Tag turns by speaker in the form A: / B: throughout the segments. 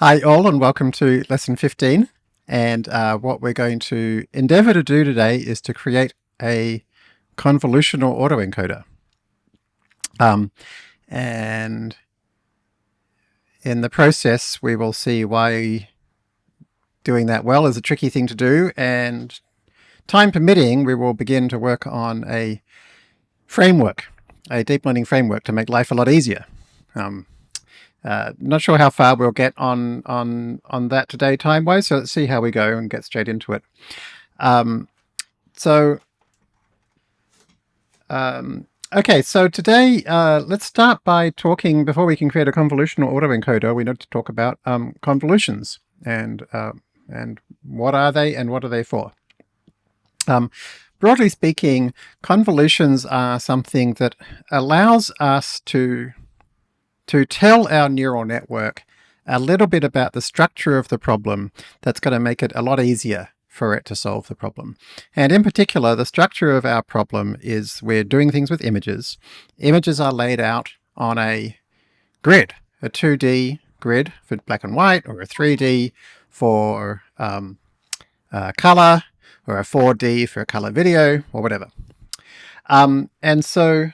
A: Hi all and welcome to lesson 15 and uh, what we're going to endeavor to do today is to create a convolutional autoencoder. Um, and in the process we will see why doing that well is a tricky thing to do and time permitting we will begin to work on a framework, a deep learning framework to make life a lot easier. Um, uh, not sure how far we'll get on on on that today time wise, so let's see how we go and get straight into it. Um, so, um, okay, so today uh, let's start by talking, before we can create a convolutional autoencoder, we need to talk about um, convolutions and uh, and what are they and what are they for. Um, broadly speaking, convolutions are something that allows us to to tell our neural network a little bit about the structure of the problem that's going to make it a lot easier for it to solve the problem. And in particular, the structure of our problem is we're doing things with images. Images are laid out on a grid, a 2D grid for black and white, or a 3D for um, uh, color, or a 4D for a color video, or whatever. Um, and so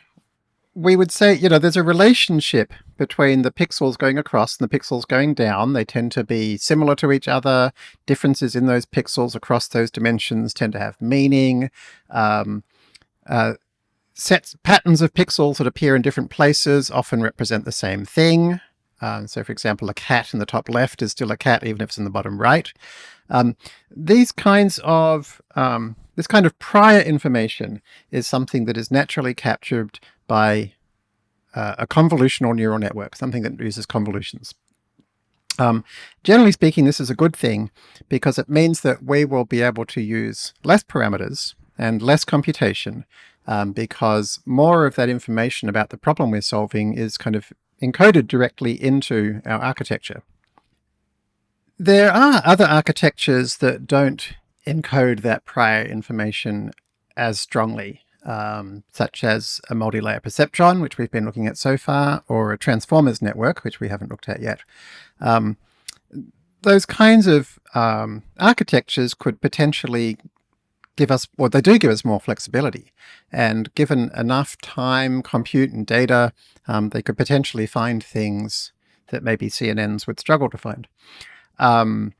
A: we would say, you know, there's a relationship between the pixels going across and the pixels going down. They tend to be similar to each other. Differences in those pixels across those dimensions tend to have meaning. Um, uh, sets patterns of pixels that appear in different places often represent the same thing. Um, so for example, a cat in the top left is still a cat even if it's in the bottom right. Um, these kinds of um, this kind of prior information is something that is naturally captured by uh, a convolutional neural network, something that uses convolutions. Um, generally speaking, this is a good thing because it means that we will be able to use less parameters and less computation um, because more of that information about the problem we're solving is kind of encoded directly into our architecture. There are other architectures that don't encode that prior information as strongly um, such as a multi-layer perceptron, which we've been looking at so far, or a transformers network, which we haven't looked at yet. Um, those kinds of um, architectures could potentially give us, or they do give us more flexibility. And given enough time, compute, and data, um, they could potentially find things that maybe CNNs would struggle to find. Um,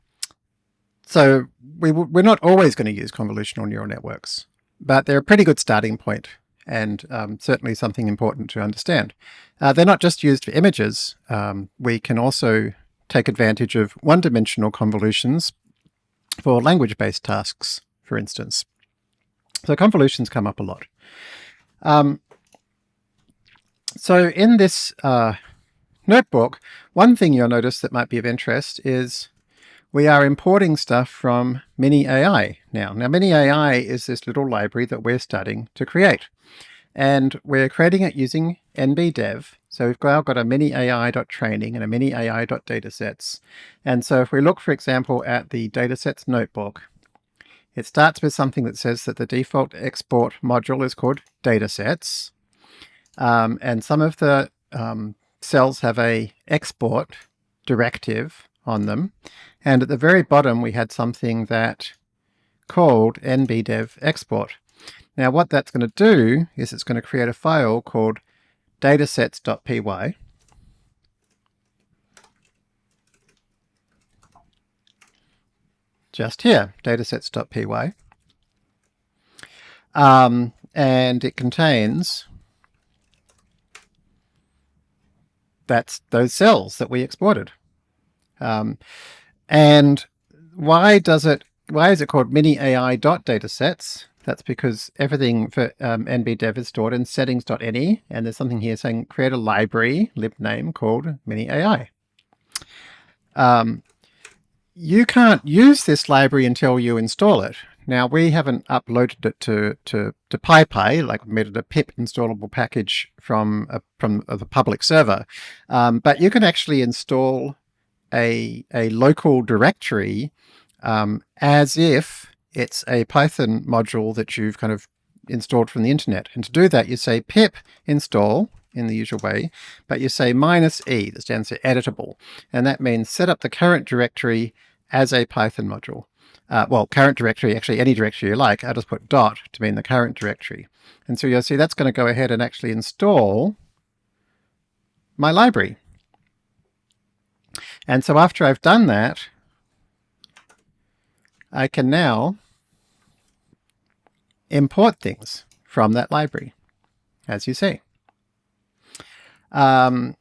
A: so we, we're not always going to use convolutional neural networks but they're a pretty good starting point and um, certainly something important to understand. Uh, they're not just used for images. Um, we can also take advantage of one-dimensional convolutions for language-based tasks, for instance. So convolutions come up a lot. Um, so in this uh, notebook, one thing you'll notice that might be of interest is we are importing stuff from Mini AI now. Now Mini AI is this little library that we're starting to create. And we're creating it using NBDev. So we've now got a mini AI.training and a mini AI.datasets. And so if we look, for example, at the datasets notebook, it starts with something that says that the default export module is called datasets. Um, and some of the um, cells have a export directive on them. And at the very bottom, we had something that called nbdev export. Now what that's going to do is it's going to create a file called datasets.py. Just here, datasets.py. Um, and it contains that's those cells that we exported. Um, and why does it, why is it called mini AI dot datasets? That's because everything for um, NBDev is stored in settings.ini, and there's something here saying create a library, libname, called mini AI. Um, you can't use this library until you install it. Now we haven't uploaded it to, to, to PyPI, like made it a pip installable package from a, from the public server, um, but you can actually install a, a local directory um, as if it's a Python module that you've kind of installed from the internet. And to do that, you say pip install in the usual way, but you say minus E, that stands for editable, and that means set up the current directory as a Python module. Uh, well, current directory, actually any directory you like, I'll just put dot to mean the current directory. And so you'll see that's going to go ahead and actually install my library. And so after I've done that, I can now import things from that library, as you see. Um,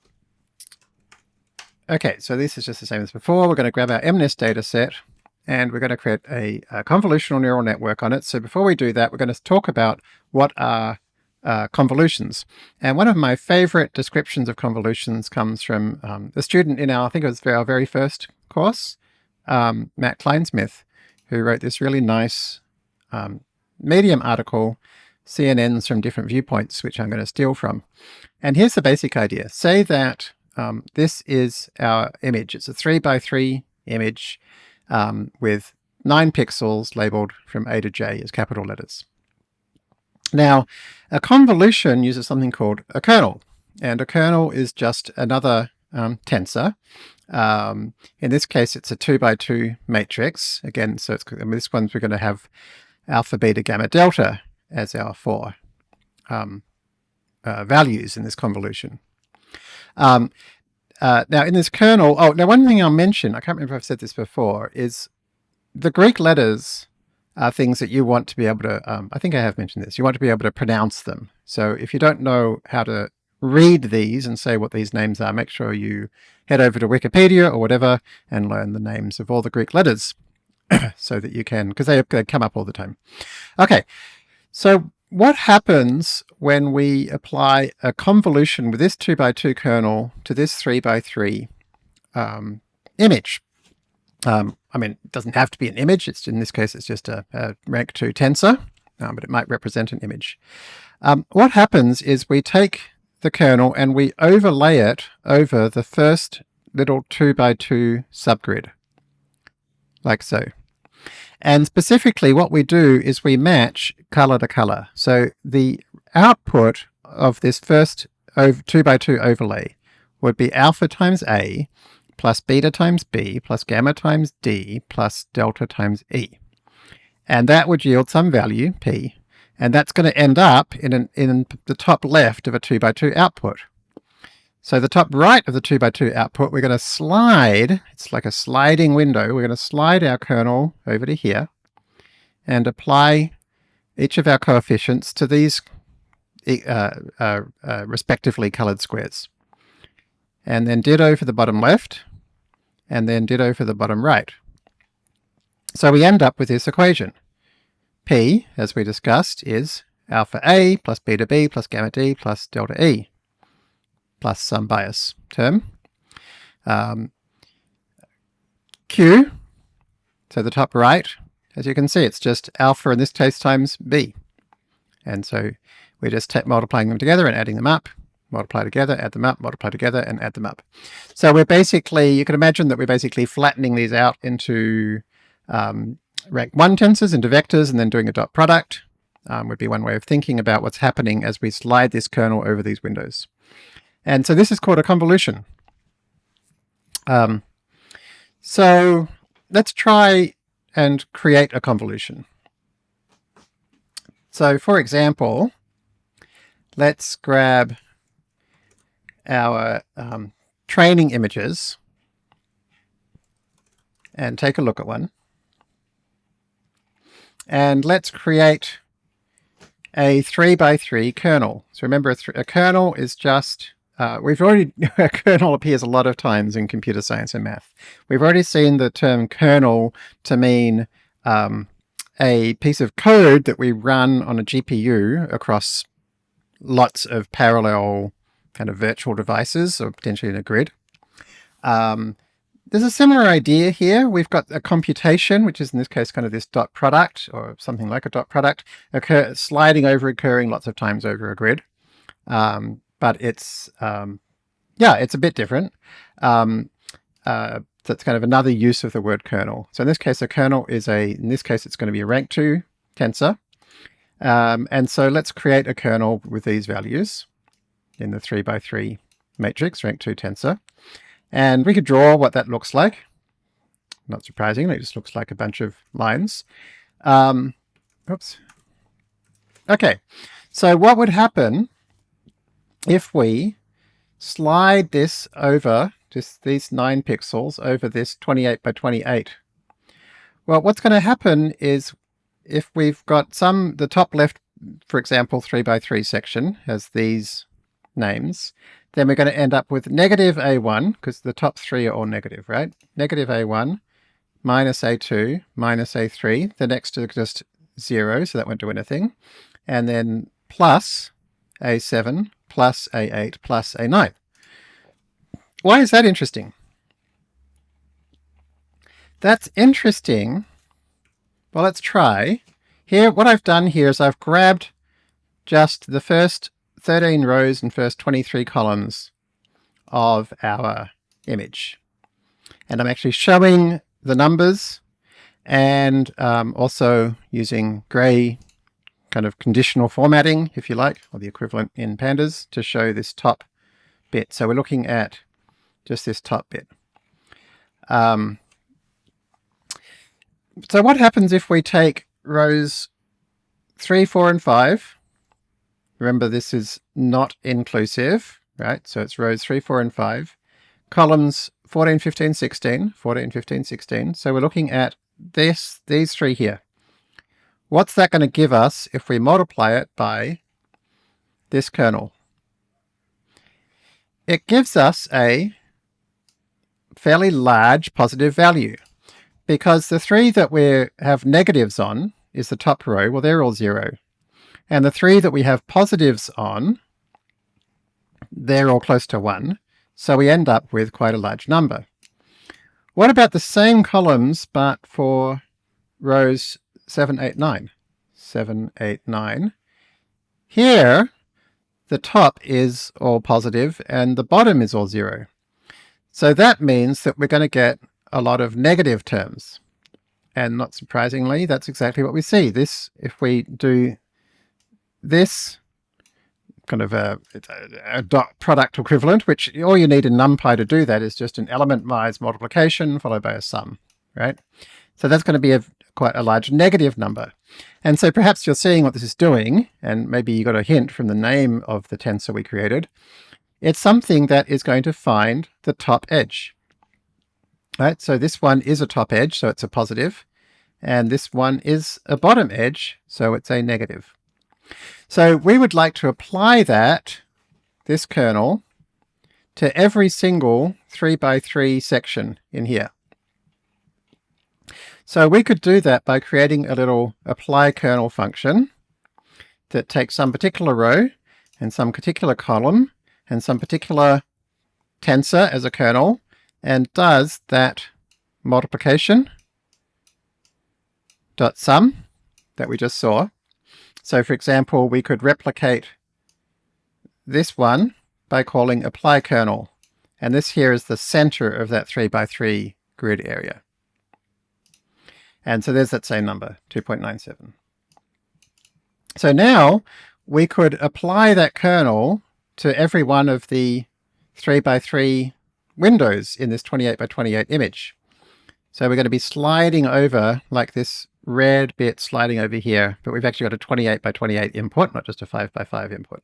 A: okay, so this is just the same as before. We're going to grab our MNIST data set and we're going to create a, a, convolutional neural network on it. So before we do that, we're going to talk about what are uh, convolutions. And one of my favorite descriptions of convolutions comes from um, a student in our, I think it was our very first course, um, Matt Kleinsmith, who wrote this really nice um, Medium article, CNNs from different viewpoints, which I'm going to steal from. And here's the basic idea. Say that um, this is our image. It's a three by three image um, with nine pixels labeled from A to J as capital letters. Now, a convolution uses something called a kernel, and a kernel is just another um, tensor. Um, in this case, it's a two by two matrix. Again, so it's, in this one's we're going to have alpha, beta, gamma, delta as our four um, uh, values in this convolution. Um, uh, now in this kernel, oh, now one thing I'll mention, I can't remember if I've said this before, is the Greek letters are things that you want to be able to, um, I think I have mentioned this, you want to be able to pronounce them. So if you don't know how to read these and say what these names are, make sure you head over to Wikipedia or whatever and learn the names of all the Greek letters so that you can, because they, they come up all the time. Okay, so what happens when we apply a convolution with this 2 by 2 kernel to this 3 by 3 um, image? Um, I mean, it doesn't have to be an image. It's In this case, it's just a, a rank 2 tensor, um, but it might represent an image. Um, what happens is we take the kernel and we overlay it over the first little 2 by 2 subgrid, like so. And specifically what we do is we match color to color. So the output of this first over 2 by 2 overlay would be alpha times A plus beta times B plus gamma times D plus delta times E. And that would yield some value, P, and that's going to end up in, an, in the top left of a 2 by 2 output. So the top right of the 2 by 2 output, we're going to slide, it's like a sliding window, we're going to slide our kernel over to here and apply each of our coefficients to these uh, uh, uh, respectively colored squares. And then ditto for the bottom left, and then ditto for the bottom right. So we end up with this equation. P, as we discussed, is alpha A plus beta B plus gamma D plus delta E plus some bias term. Um, Q, so the top right, as you can see, it's just alpha in this case times B. And so we're just multiplying them together and adding them up, multiply together, add them up, multiply together, and add them up. So we're basically, you can imagine that we're basically flattening these out into um, rank 1 tensors, into vectors, and then doing a dot product um, would be one way of thinking about what's happening as we slide this kernel over these windows. And so this is called a convolution. Um, so let's try and create a convolution. So for example, let's grab our um, training images and take a look at one. And let's create a 3 by 3 kernel. So remember, a, a kernel is just uh, we've already, a kernel appears a lot of times in computer science and math. We've already seen the term kernel to mean um, a piece of code that we run on a GPU across lots of parallel kind of virtual devices or potentially in a grid. Um, there's a similar idea here. We've got a computation, which is in this case kind of this dot product or something like a dot product, occur, sliding over, occurring lots of times over a grid. Um, but it's, um, yeah, it's a bit different. Um, uh, that's kind of another use of the word kernel. So in this case, a kernel is a, in this case, it's going to be a rank 2 tensor. Um, and so let's create a kernel with these values. In the 3 by 3 matrix, rank 2 tensor. And we could draw what that looks like. Not surprisingly, it just looks like a bunch of lines. Um, oops. Okay, so what would happen if we slide this over, just these 9 pixels, over this 28 by 28? Well, what's going to happen is if we've got some, the top left, for example, 3 by 3 section has these names, then we're going to end up with negative A1, because the top three are all negative, right? Negative A1, minus A2, minus A3. The next is just 0, so that won't do anything. And then plus A7, plus A8, plus A9. Why is that interesting? That's interesting. Well, let's try. Here, what I've done here is I've grabbed just the first 13 rows and first 23 columns of our image. And I'm actually showing the numbers and um, also using gray kind of conditional formatting, if you like, or the equivalent in pandas to show this top bit. So we're looking at just this top bit. Um, so what happens if we take rows 3, 4, and 5 Remember, this is not inclusive, right? So it's rows 3, 4, and 5. Columns 14, 15, 16, 14, 15, 16. So we're looking at this, these three here. What's that going to give us if we multiply it by this kernel? It gives us a fairly large positive value because the three that we have negatives on is the top row. Well, they're all zero. And the three that we have positives on, they're all close to 1, so we end up with quite a large number. What about the same columns but for rows 7, 8, 9? 7, 8, 9. Here, the top is all positive and the bottom is all 0. So that means that we're going to get a lot of negative terms. And not surprisingly, that's exactly what we see. This, if we do this kind of a, a, dot product equivalent, which all you need in NumPy to do that is just an element-wise multiplication followed by a sum, right? So that's going to be a, quite a large negative number. And so perhaps you're seeing what this is doing, and maybe you got a hint from the name of the tensor we created. It's something that is going to find the top edge. Right, so this one is a top edge, so it's a positive, and this one is a bottom edge, so it's a negative. So we would like to apply that, this kernel, to every single 3 by 3 section in here. So we could do that by creating a little apply kernel function that takes some particular row and some particular column and some particular tensor as a kernel and does that multiplication dot sum that we just saw so for example, we could replicate this one by calling apply kernel. And this here is the center of that 3 by 3 grid area. And so there's that same number, 2.97. So now we could apply that kernel to every one of the 3 by 3 windows in this 28 by 28 image. So we're going to be sliding over like this red bit sliding over here, but we've actually got a 28 by 28 input, not just a 5 by 5 input.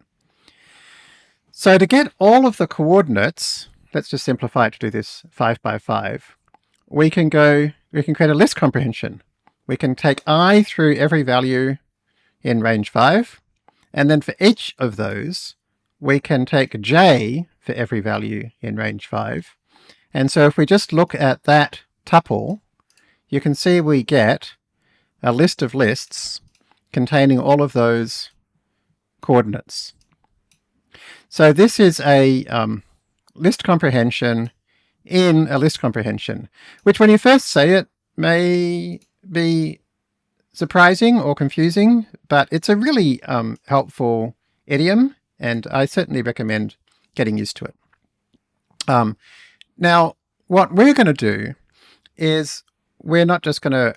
A: So to get all of the coordinates, let's just simplify it to do this 5 by 5, we can go, we can create a list comprehension. We can take i through every value in range 5, and then for each of those, we can take j for every value in range 5. And so if we just look at that tuple, you can see we get a list of lists containing all of those coordinates. So this is a um, list comprehension in a list comprehension, which when you first say it may be surprising or confusing, but it's a really um, helpful idiom, and I certainly recommend getting used to it. Um, now, what we're going to do is we're not just going to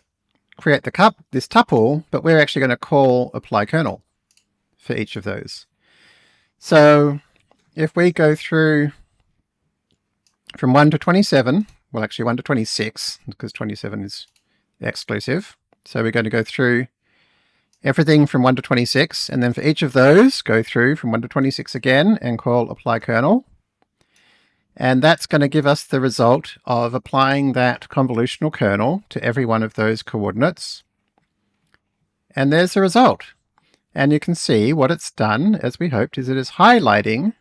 A: create the cup, this tuple, but we're actually going to call apply kernel for each of those. So if we go through from 1 to 27, well actually 1 to 26, because 27 is exclusive. So we're going to go through everything from 1 to 26, and then for each of those, go through from 1 to 26 again and call apply kernel. And that's going to give us the result of applying that convolutional kernel to every one of those coordinates. And there's the result. And you can see what it's done, as we hoped, is it is highlighting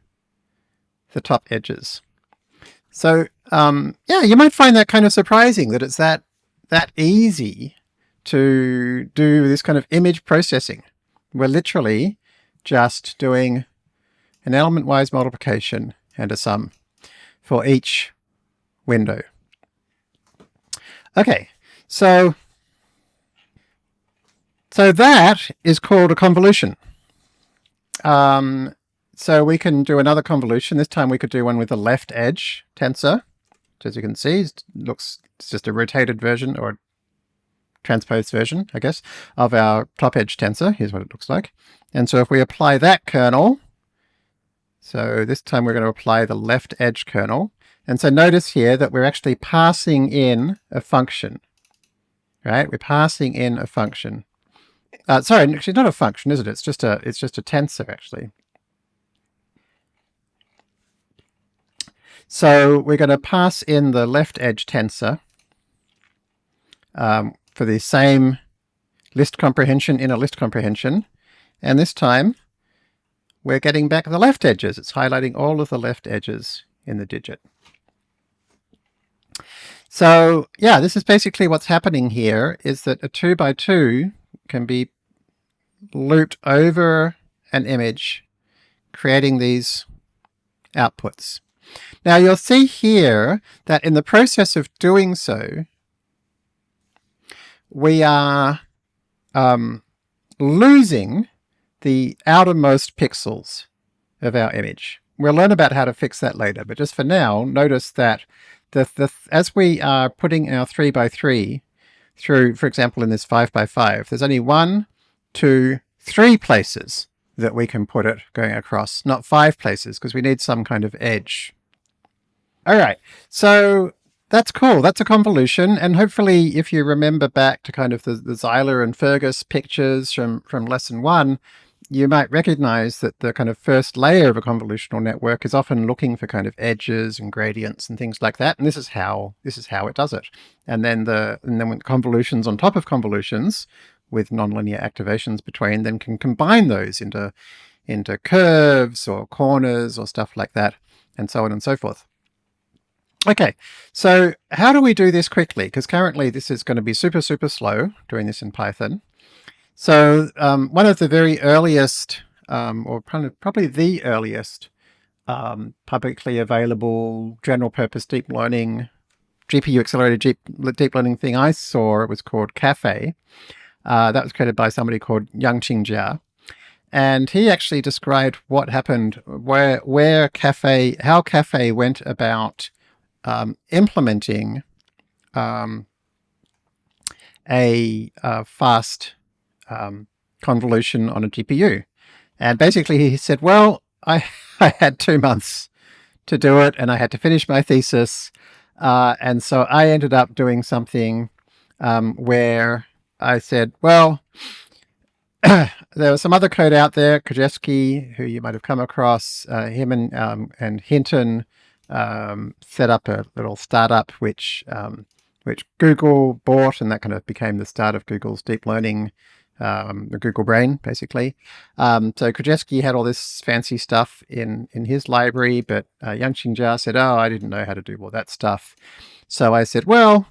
A: the top edges. So um, yeah, you might find that kind of surprising that it's that that easy to do this kind of image processing. We're literally just doing an element-wise multiplication and a sum for each window. Okay, so so that is called a convolution. Um, so we can do another convolution. This time we could do one with a left edge tensor. Which as you can see, looks it's just a rotated version or transposed version, I guess, of our top edge tensor. Here's what it looks like. And so if we apply that kernel, so this time we're going to apply the left edge kernel. And so notice here that we're actually passing in a function, right? We're passing in a function. Uh, sorry, actually not a function, is it? It's just a it's just a tensor actually. So we're going to pass in the left edge tensor um, for the same list comprehension in a list comprehension. And this time we're getting back the left edges. It's highlighting all of the left edges in the digit. So yeah, this is basically what's happening here is that a two by two can be looped over an image, creating these outputs. Now you'll see here that in the process of doing so, we are um, losing the outermost pixels of our image. We'll learn about how to fix that later, but just for now, notice that the, the, as we are putting our 3 by 3 through, for example, in this 5 by 5 there's only one, two, three places that we can put it going across, not five places, because we need some kind of edge. All right, so that's cool. That's a convolution. And hopefully if you remember back to kind of the, the Zeiler and Fergus pictures from, from lesson one, you might recognize that the kind of first layer of a convolutional network is often looking for kind of edges and gradients and things like that. And this is how this is how it does it. And then the and then when convolutions on top of convolutions with nonlinear activations between, then can combine those into into curves or corners or stuff like that, and so on and so forth. Okay, so how do we do this quickly? Because currently this is going to be super, super slow doing this in Python. So um, one of the very earliest, um, or probably the earliest um, publicly available general purpose deep learning, GPU accelerated deep, deep learning thing I saw, it was called Caffe. Uh, that was created by somebody called Yangqing Jia. And he actually described what happened, where, where Caffe, how Caffe went about um, implementing um, a, a, fast um, convolution on a GPU. And basically he said, well, I, I had two months to do it and I had to finish my thesis. Uh, and so I ended up doing something um, where I said, well, there was some other code out there, Krizhevsky, who you might have come across, uh, him and, um, and Hinton um, set up a little startup which um, which Google bought, and that kind of became the start of Google's deep learning um, the Google Brain, basically. Um, so Krizhevsky had all this fancy stuff in, in his library, but uh, Yangqing Jia said, oh, I didn't know how to do all that stuff. So I said, well,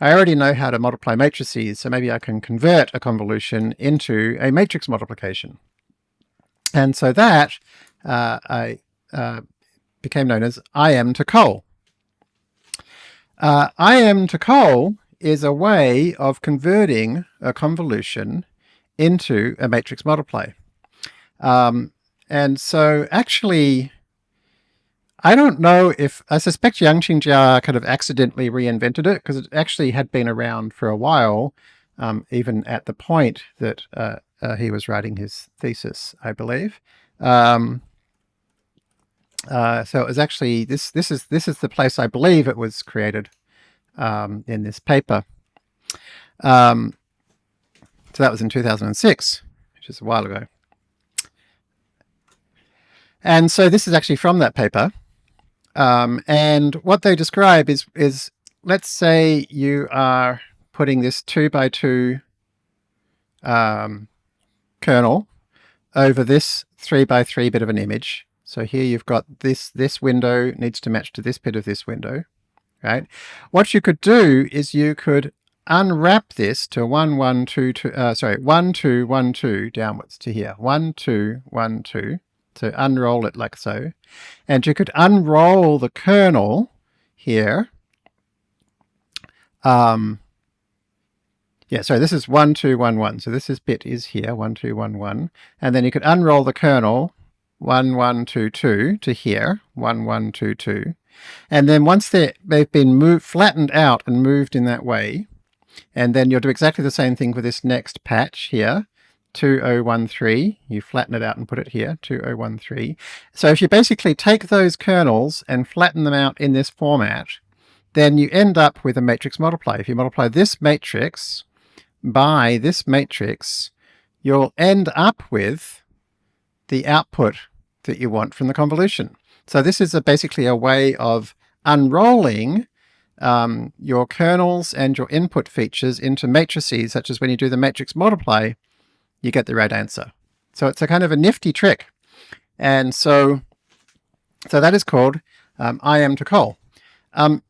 A: I already know how to multiply matrices, so maybe I can convert a convolution into a matrix multiplication. And so that uh, I uh, became known as im2col. Uh, im2col is a way of converting a convolution into a matrix multiply. Um, and so actually, I don't know if, I suspect Yangqing Jia kind of accidentally reinvented it because it actually had been around for a while, um, even at the point that uh, uh, he was writing his thesis, I believe. Um, Uh, so it was actually this. This is this is the place I believe it was created um, in this paper. Um, so that was in 2006, which is a while ago. And so this is actually from that paper. Um, and what they describe is is let's say you are putting this two by two um, kernel over this three by three bit of an image. So here you've got this, this window needs to match to this bit of this window, right? What you could do is you could unwrap this to one, one, two, two, uh, sorry, one, two, one, two downwards to here, one, two, one, two. So unroll it like so. And you could unroll the kernel here. Um, yeah, so this is 1211. So this is bit is here, 1211. And then you could unroll the kernel 1122 to here, 1122. And then once they've been moved, flattened out and moved in that way, and then you'll do exactly the same thing for this next patch here, 2013. You flatten it out and put it here, 2013. So if you basically take those kernels and flatten them out in this format, then you end up with a matrix multiply. If you multiply this matrix by this matrix, you'll end up with the output that you want from the convolution. So this is a, basically a way of unrolling um, your kernels and your input features into matrices, such as when you do the matrix multiply, you get the right answer. So it's a kind of a nifty trick. And so, so that is called um, im2col. Um,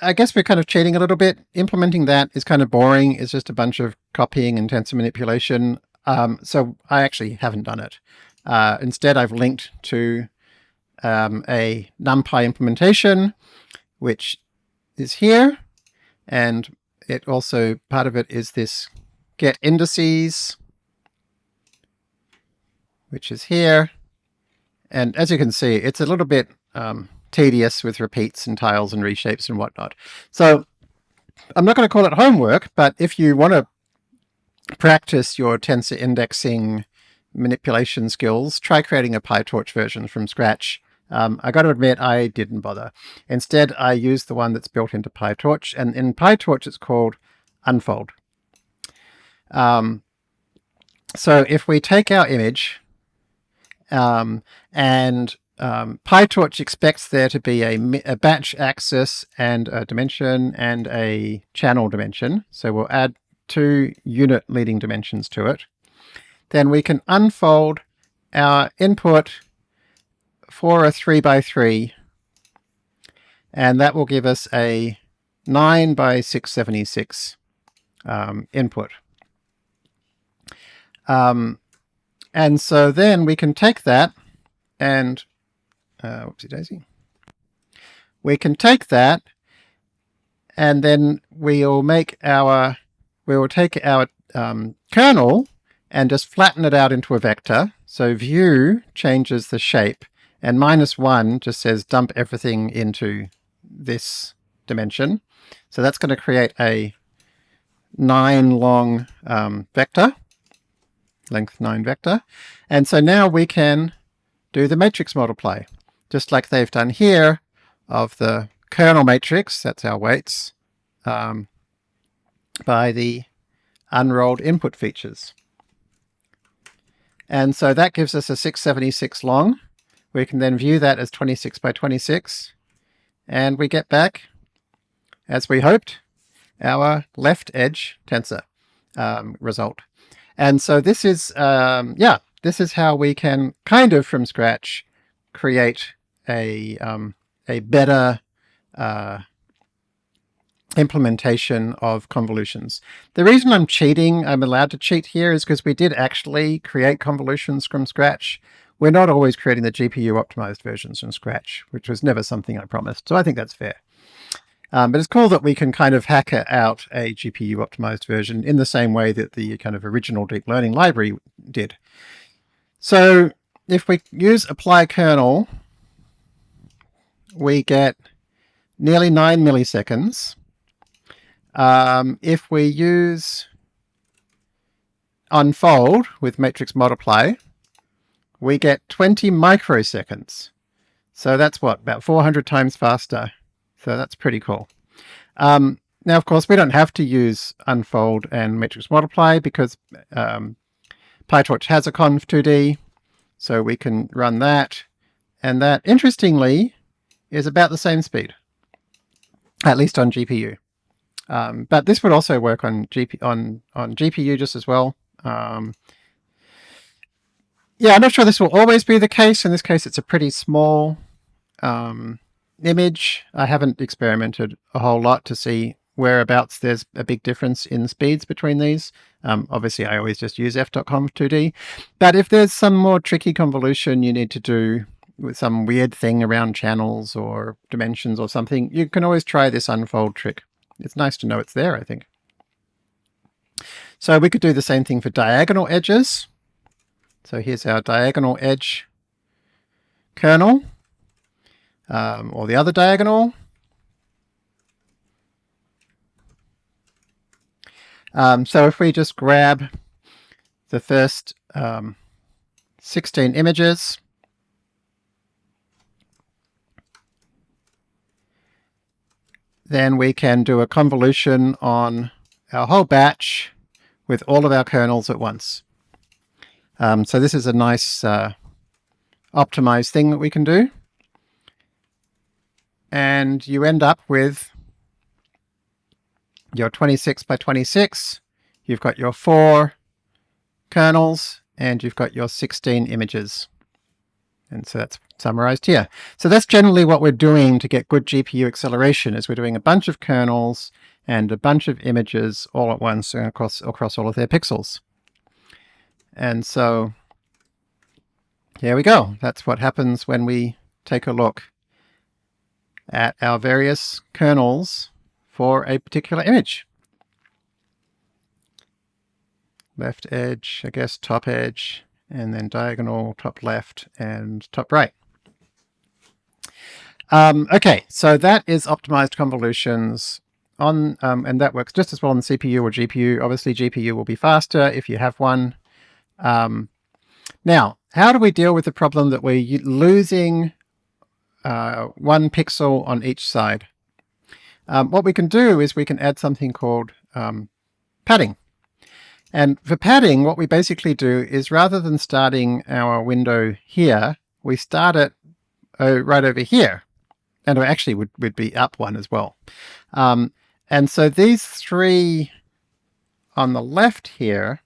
A: I guess we're kind of cheating a little bit. Implementing that is kind of boring. It's just a bunch of copying and tensor manipulation. Um, so I actually haven't done it. Uh, instead, I've linked to um, a NumPy implementation, which is here. And it also, part of it is this get indices, which is here. And as you can see, it's a little bit um, tedious with repeats and tiles and reshapes and whatnot. So I'm not going to call it homework, but if you want to practice your tensor indexing manipulation skills, try creating a PyTorch version from scratch. Um, I got to admit, I didn't bother. Instead, I used the one that's built into PyTorch, and in PyTorch it's called Unfold. Um, so if we take our image um, and um, PyTorch expects there to be a, a, batch axis and a dimension and a channel dimension. So we'll add two unit leading dimensions to it. Then we can unfold our input for a 3 by 3 and that will give us a 9 by 676 um, input. Um, and so then we can take that and uh, whoopsie daisy. We can take that and then we'll make our, we will take our um, kernel and just flatten it out into a vector. So view changes the shape and minus one just says dump everything into this dimension. So that's going to create a nine long um, vector, length nine vector. And so now we can do the matrix multiply just like they've done here of the kernel matrix, that's our weights, um, by the unrolled input features. And so that gives us a 676 long. We can then view that as 26 by 26, and we get back, as we hoped, our left edge tensor um, result. And so this is, um, yeah, this is how we can kind of from scratch create a um, a better uh, implementation of convolutions. The reason I'm cheating, I'm allowed to cheat here, is because we did actually create convolutions from scratch. We're not always creating the GPU optimized versions from scratch, which was never something I promised. So I think that's fair. Um, but it's cool that we can kind of hack out a GPU optimized version in the same way that the kind of original deep learning library did. So if we use apply kernel we get nearly 9 milliseconds. Um, if we use unfold with matrix multiply, we get 20 microseconds. So that's what, about 400 times faster. So that's pretty cool. Um, now, of course, we don't have to use unfold and matrix multiply because um, PyTorch has a conv2d, so we can run that. And that, interestingly, is about the same speed, at least on GPU. Um, but this would also work on, GP, on, on GPU just as well. Um, yeah, I'm not sure this will always be the case. In this case, it's a pretty small um, image. I haven't experimented a whole lot to see whereabouts there's a big difference in speeds between these. Um, obviously, I always just use f.conv2d. But if there's some more tricky convolution you need to do with some weird thing around channels or dimensions or something, you can always try this unfold trick. It's nice to know it's there, I think. So we could do the same thing for diagonal edges. So here's our diagonal edge kernel, um, or the other diagonal. Um, so if we just grab the first um, 16 images, then we can do a convolution on our whole batch with all of our kernels at once. Um, so this is a nice uh, optimized thing that we can do. And you end up with your 26 by 26, you've got your four kernels, and you've got your 16 images. And so that's summarized here. So that's generally what we're doing to get good GPU acceleration, is we're doing a bunch of kernels and a bunch of images all at once across, across all of their pixels. And so here we go. That's what happens when we take a look at our various kernels for a particular image. Left edge, I guess top edge, and then diagonal, top left, and top right. Um, okay, so that is optimized convolutions on, um, and that works just as well on the CPU or GPU. Obviously, GPU will be faster if you have one. Um, now, how do we deal with the problem that we're losing uh, one pixel on each side? Um, what we can do is we can add something called um, padding. And for padding, what we basically do is rather than starting our window here, we start it uh, right over here. And actually would, would be up one as well. Um, and so these three on the left here,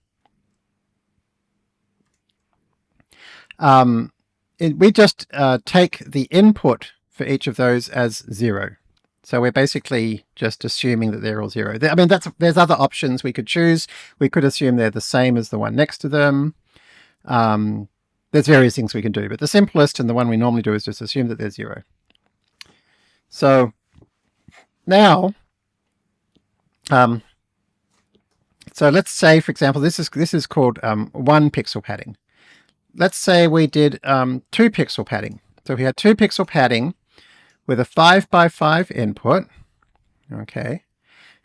A: um, it, we just uh, take the input for each of those as zero. So we're basically just assuming that they're all zero. I mean, that's there's other options we could choose. We could assume they're the same as the one next to them. Um, there's various things we can do, but the simplest and the one we normally do is just assume that they're zero. So now, um, so let's say, for example, this is this is called um, one pixel padding. Let's say we did um, two pixel padding. So we had two pixel padding with a 5 by 5 input, okay,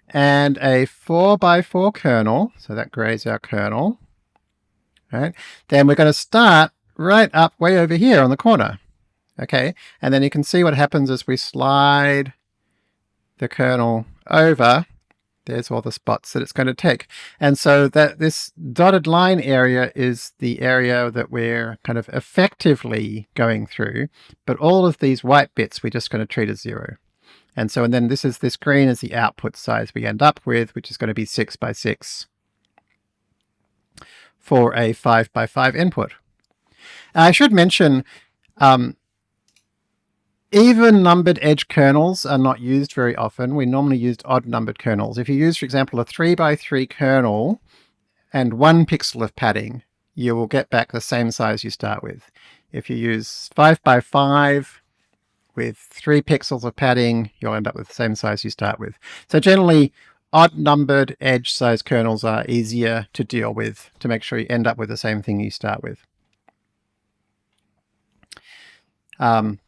A: and a 4 by 4 kernel, so that grays our kernel, right? Then we're going to start right up way over here on the corner, okay? And then you can see what happens as we slide the kernel over there's all the spots that it's going to take. And so that this dotted line area is the area that we're kind of effectively going through, but all of these white bits we're just going to treat as zero. And so, and then this is this green is the output size we end up with, which is going to be six by six for a five by five input. I should mention, um, even numbered edge kernels are not used very often. We normally use odd numbered kernels. If you use, for example, a 3 by 3 kernel and one pixel of padding, you will get back the same size you start with. If you use 5 by 5 with 3 pixels of padding, you'll end up with the same size you start with. So generally, odd numbered edge size kernels are easier to deal with to make sure you end up with the same thing you start with. Um,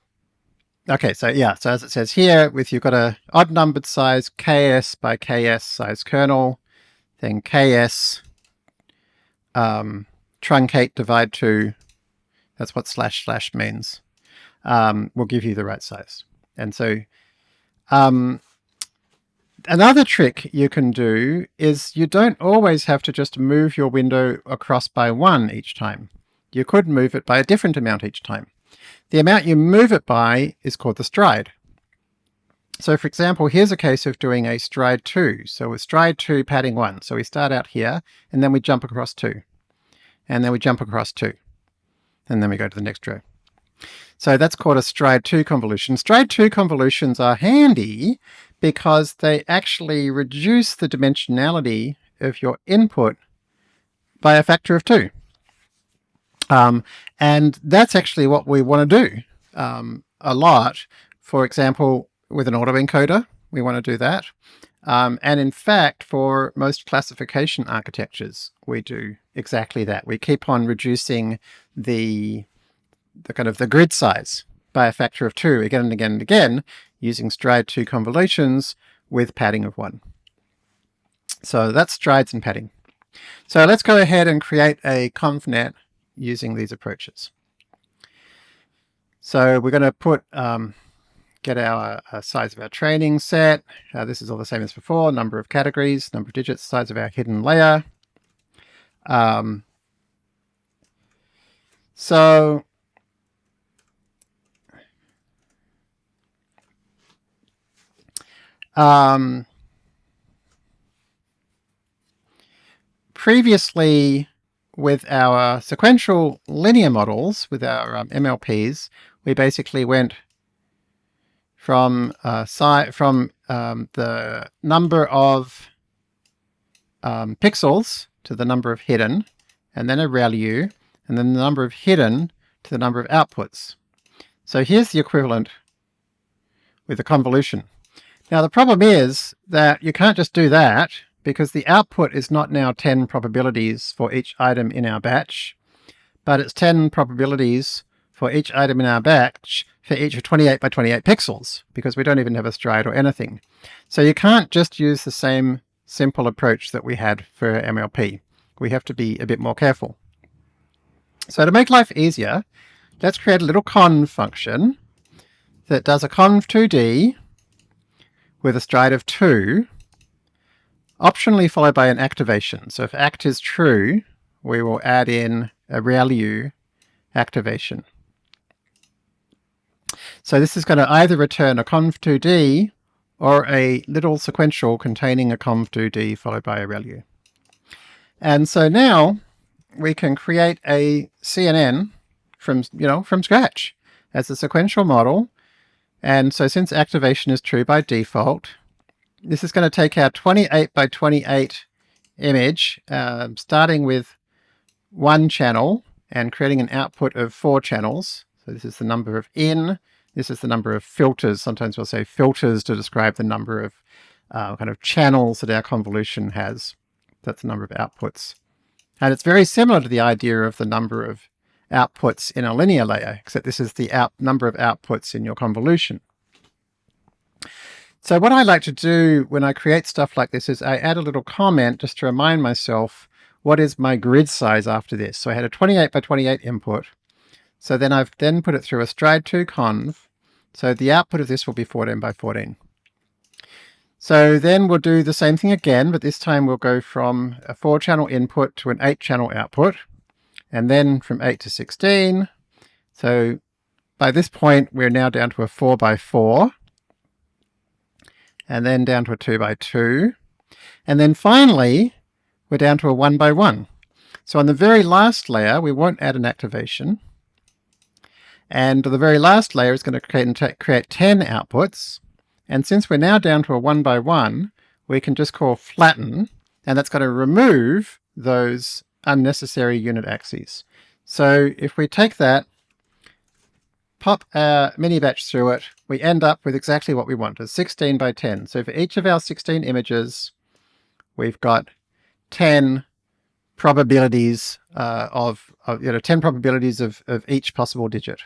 A: Okay, so yeah, so as it says here, with you've got a odd numbered size ks by ks size kernel, then ks um, truncate divide two. That's what slash slash means. um, will give you the right size. And so um, another trick you can do is you don't always have to just move your window across by one each time. You could move it by a different amount each time. The amount you move it by is called the stride. So for example, here's a case of doing a stride 2. So with stride 2 padding 1. So we start out here, and then we jump across 2. And then we jump across 2. And then we go to the next row. So that's called a stride 2 convolution. Stride 2 convolutions are handy because they actually reduce the dimensionality of your input by a factor of 2. Um, and that's actually what we want to do um, a lot. For example, with an autoencoder, we want to do that. Um, and in fact, for most classification architectures, we do exactly that. We keep on reducing the, the kind of the grid size by a factor of two again and again and again using stride 2 convolutions with padding of 1. So that's strides and padding. So let's go ahead and create a convnet using these approaches. So we're going to put um, get our uh, size of our training set. Uh, this is all the same as before, number of categories, number of digits, size of our hidden layer. Um, so um, previously with our sequential linear models, with our um, MLPs, we basically went from uh, from um, the number of um, pixels to the number of hidden, and then a ReLU, and then the number of hidden to the number of outputs. So here's the equivalent with the convolution. Now the problem is that you can't just do that because the output is not now 10 probabilities for each item in our batch, but it's 10 probabilities for each item in our batch for each of 28 by 28 pixels, because we don't even have a stride or anything. So you can't just use the same simple approach that we had for MLP. We have to be a bit more careful. So to make life easier, let's create a little conv function that does a conv2d with a stride of 2, optionally followed by an activation. So if act is true, we will add in a ReLU activation. So this is going to either return a conv2d or a little sequential containing a conv2d followed by a ReLU. And so now we can create a CNN from, you know, from scratch as a sequential model. And so since activation is true by default, this is going to take our 28 by 28 image, uh, starting with one channel and creating an output of four channels. So this is the number of in, this is the number of filters. Sometimes we'll say filters to describe the number of uh, kind of channels that our convolution has. That's the number of outputs. And it's very similar to the idea of the number of outputs in a linear layer, except this is the out number of outputs in your convolution. So what I like to do when I create stuff like this is I add a little comment just to remind myself what is my grid size after this. So I had a 28 by 28 input. So then I've then put it through a stride 2 conv. So the output of this will be 14 by 14. So then we'll do the same thing again, but this time we'll go from a 4 channel input to an 8 channel output, and then from 8 to 16. So by this point we're now down to a 4 by 4, and then down to a 2 by 2, and then finally we're down to a 1 by 1. So on the very last layer we won't add an activation, and the very last layer is going to create, create 10 outputs. And since we're now down to a one by one, we can just call flatten, and that's going to remove those unnecessary unit axes. So if we take that, pop our mini batch through it, we end up with exactly what we want, a 16 by 10. So for each of our 16 images, we've got 10 probabilities uh, of, of, you know, 10 probabilities of, of each possible digit.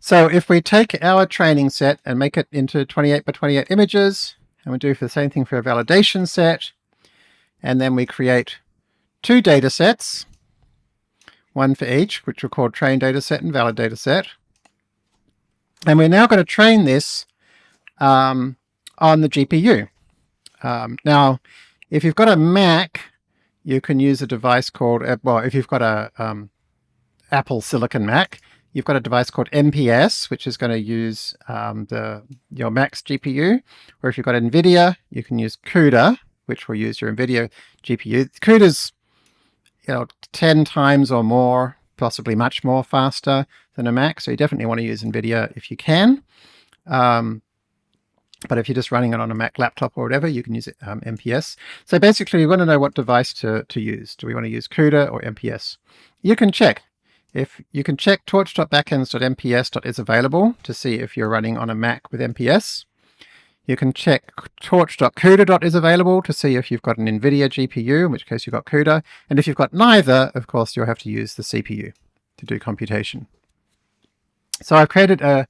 A: So if we take our training set and make it into 28 by 28 images, and we do the same thing for a validation set, and then we create two data sets, one for each, which we'll call train data set and valid data set. And we're now going to train this um, on the GPU. Um, now, if you've got a Mac, you can use a device called, uh, well, if you've got a um, Apple Silicon Mac, you've got a device called MPS, which is going to use um, the your Mac's GPU. Or if you've got NVIDIA, you can use CUDA, which will use your NVIDIA GPU. CUDA's you know, 10 times or more, possibly much more faster than a Mac. So you definitely want to use NVIDIA if you can. Um, but if you're just running it on a Mac laptop or whatever, you can use it, um, MPS. So basically, we want to know what device to, to use. Do we want to use CUDA or MPS? You can check. If you can check torch.backends.mps.is available to see if you're running on a Mac with MPS. You can check torch.cuda.is available to see if you've got an NVIDIA GPU, in which case you've got CUDA. And if you've got neither, of course, you'll have to use the CPU to do computation. So I've created a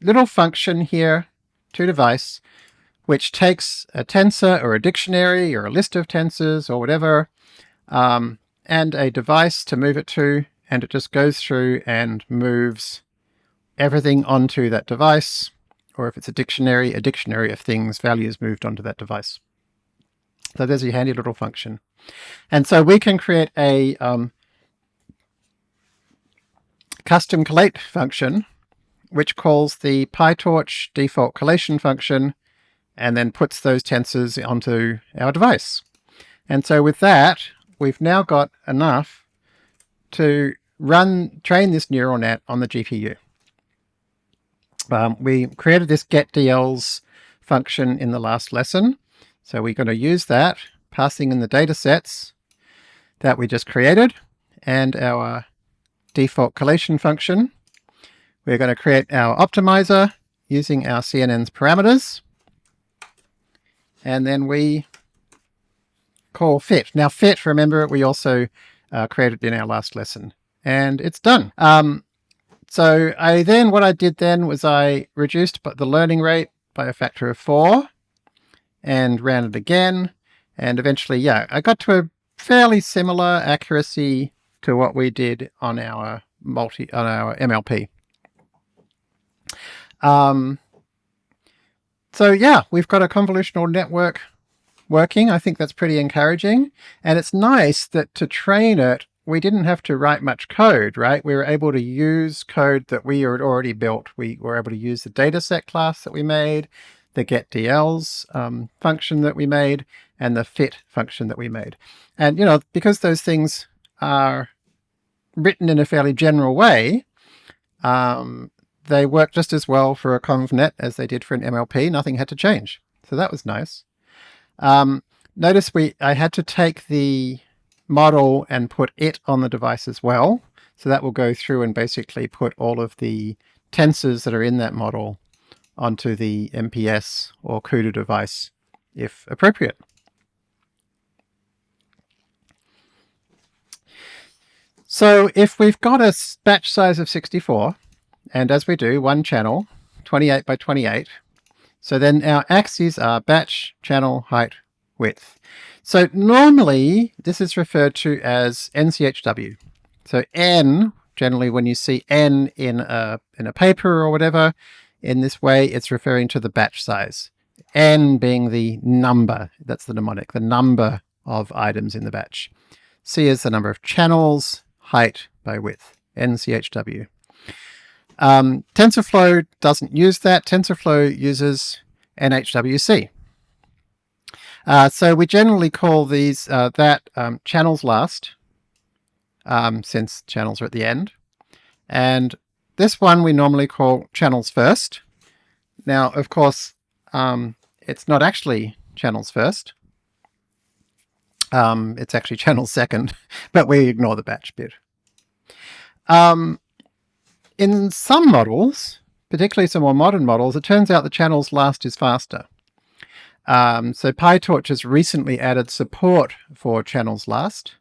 A: little function here to device, which takes a tensor or a dictionary or a list of tensors or whatever, um, and a device to move it to, and it just goes through and moves everything onto that device or if it's a dictionary, a dictionary of things, values moved onto that device. So there's your handy little function. And so we can create a um, custom collate function, which calls the PyTorch default collation function, and then puts those tensors onto our device. And so with that, we've now got enough to run, train this neural net on the GPU um, we created this getDLs function in the last lesson. So we're going to use that, passing in the data sets that we just created and our default collation function. We're going to create our optimizer using our CNN's parameters. And then we call fit. Now fit, remember, we also uh, created in our last lesson. And it's done. Um, so I then, what I did then was I reduced the learning rate by a factor of four and ran it again. And eventually, yeah, I got to a fairly similar accuracy to what we did on our multi, on our MLP. Um, so yeah, we've got a convolutional network working. I think that's pretty encouraging. And it's nice that to train it we didn't have to write much code, right? We were able to use code that we had already built. We were able to use the dataset class that we made, the getDLs um, function that we made, and the fit function that we made. And, you know, because those things are written in a fairly general way, um, they work just as well for a ConvNet as they did for an MLP. Nothing had to change. So that was nice. Um, notice we I had to take the model and put it on the device as well. So that will go through and basically put all of the tensors that are in that model onto the MPS or CUDA device if appropriate. So if we've got a batch size of 64, and as we do, one channel, 28 by 28, so then our axes are batch, channel, height, width. So normally this is referred to as NCHW. So N, generally when you see N in a, in a paper or whatever, in this way it's referring to the batch size. N being the number, that's the mnemonic, the number of items in the batch. C is the number of channels, height by width, NCHW. Um, TensorFlow doesn't use that. TensorFlow uses NHWC. Uh, so we generally call these uh, that um, channels last, um, since channels are at the end. And this one we normally call channels first. Now, of course, um, it's not actually channels first. Um, it's actually channels second, but we ignore the batch bit. Um, in some models, particularly some more modern models, it turns out the channels last is faster. Um, so PyTorch has recently added support for channels last,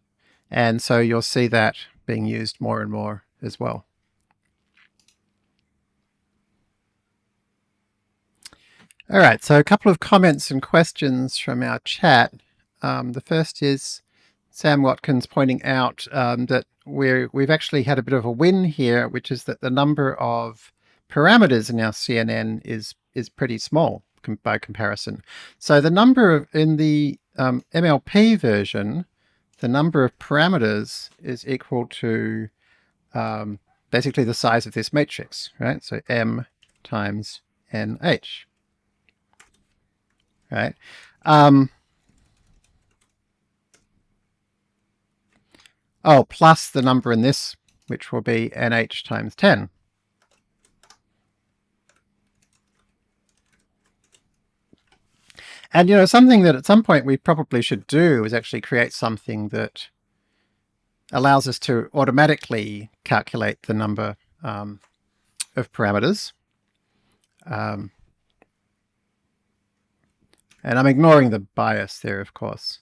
A: and so you'll see that being used more and more as well. All right, so a couple of comments and questions from our chat. Um, the first is Sam Watkins pointing out um, that we're, we've actually had a bit of a win here, which is that the number of parameters in our CNN is, is pretty small by comparison. So the number of, in the um, MLP version, the number of parameters is equal to um, basically the size of this matrix, right? So M times NH, right? Um, oh, plus the number in this, which will be NH times 10. And, you know, something that at some point we probably should do is actually create something that allows us to automatically calculate the number um, of parameters. Um, and I'm ignoring the bias there, of course.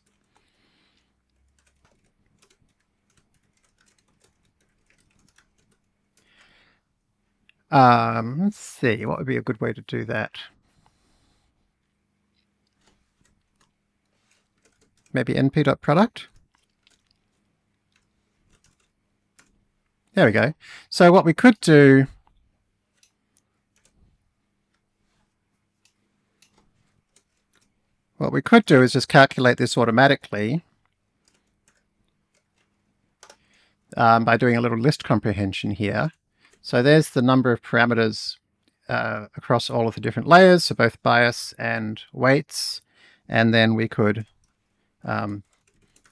A: Um, let's see, what would be a good way to do that? Maybe np.product. There we go. So what we could do what we could do is just calculate this automatically um, by doing a little list comprehension here. So there's the number of parameters uh, across all of the different layers, so both bias and weights, and then we could um,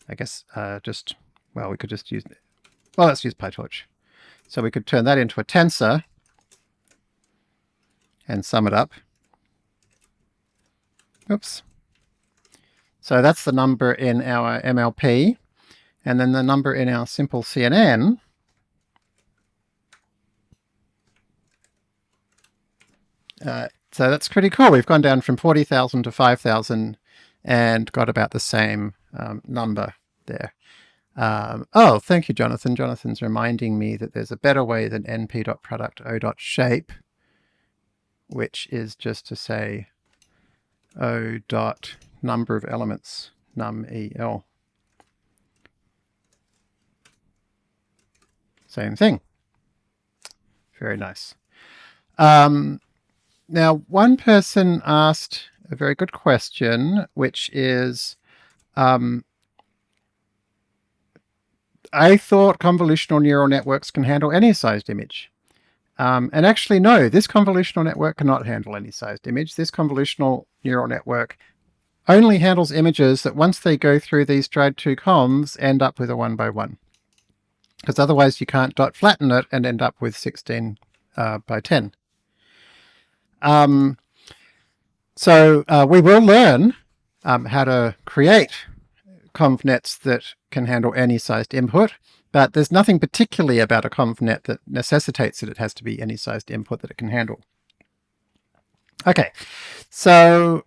A: I guess uh, just, well, we could just use, well, let's use PyTorch. So we could turn that into a tensor and sum it up. Oops. So that's the number in our MLP. And then the number in our simple CNN uh, so that's pretty cool. We've gone down from 40,000 to 5,000 and got about the same um, number there. Um, oh, thank you, Jonathan. Jonathan's reminding me that there's a better way than np.product o.shape, which is just to say o dot number of elements, num el. Same thing. Very nice. Um, now, one person asked a very good question, which is, um, I thought convolutional neural networks can handle any sized image. Um, and actually, no, this convolutional network cannot handle any sized image. This convolutional neural network only handles images that once they go through these stride 2 convs end up with a 1 by 1. Because otherwise you can't dot flatten it and end up with 16 uh, by 10. Um, so uh, we will learn um, how to create convnets that can handle any sized input, but there's nothing particularly about a convnet that necessitates that it has to be any sized input that it can handle. Okay, so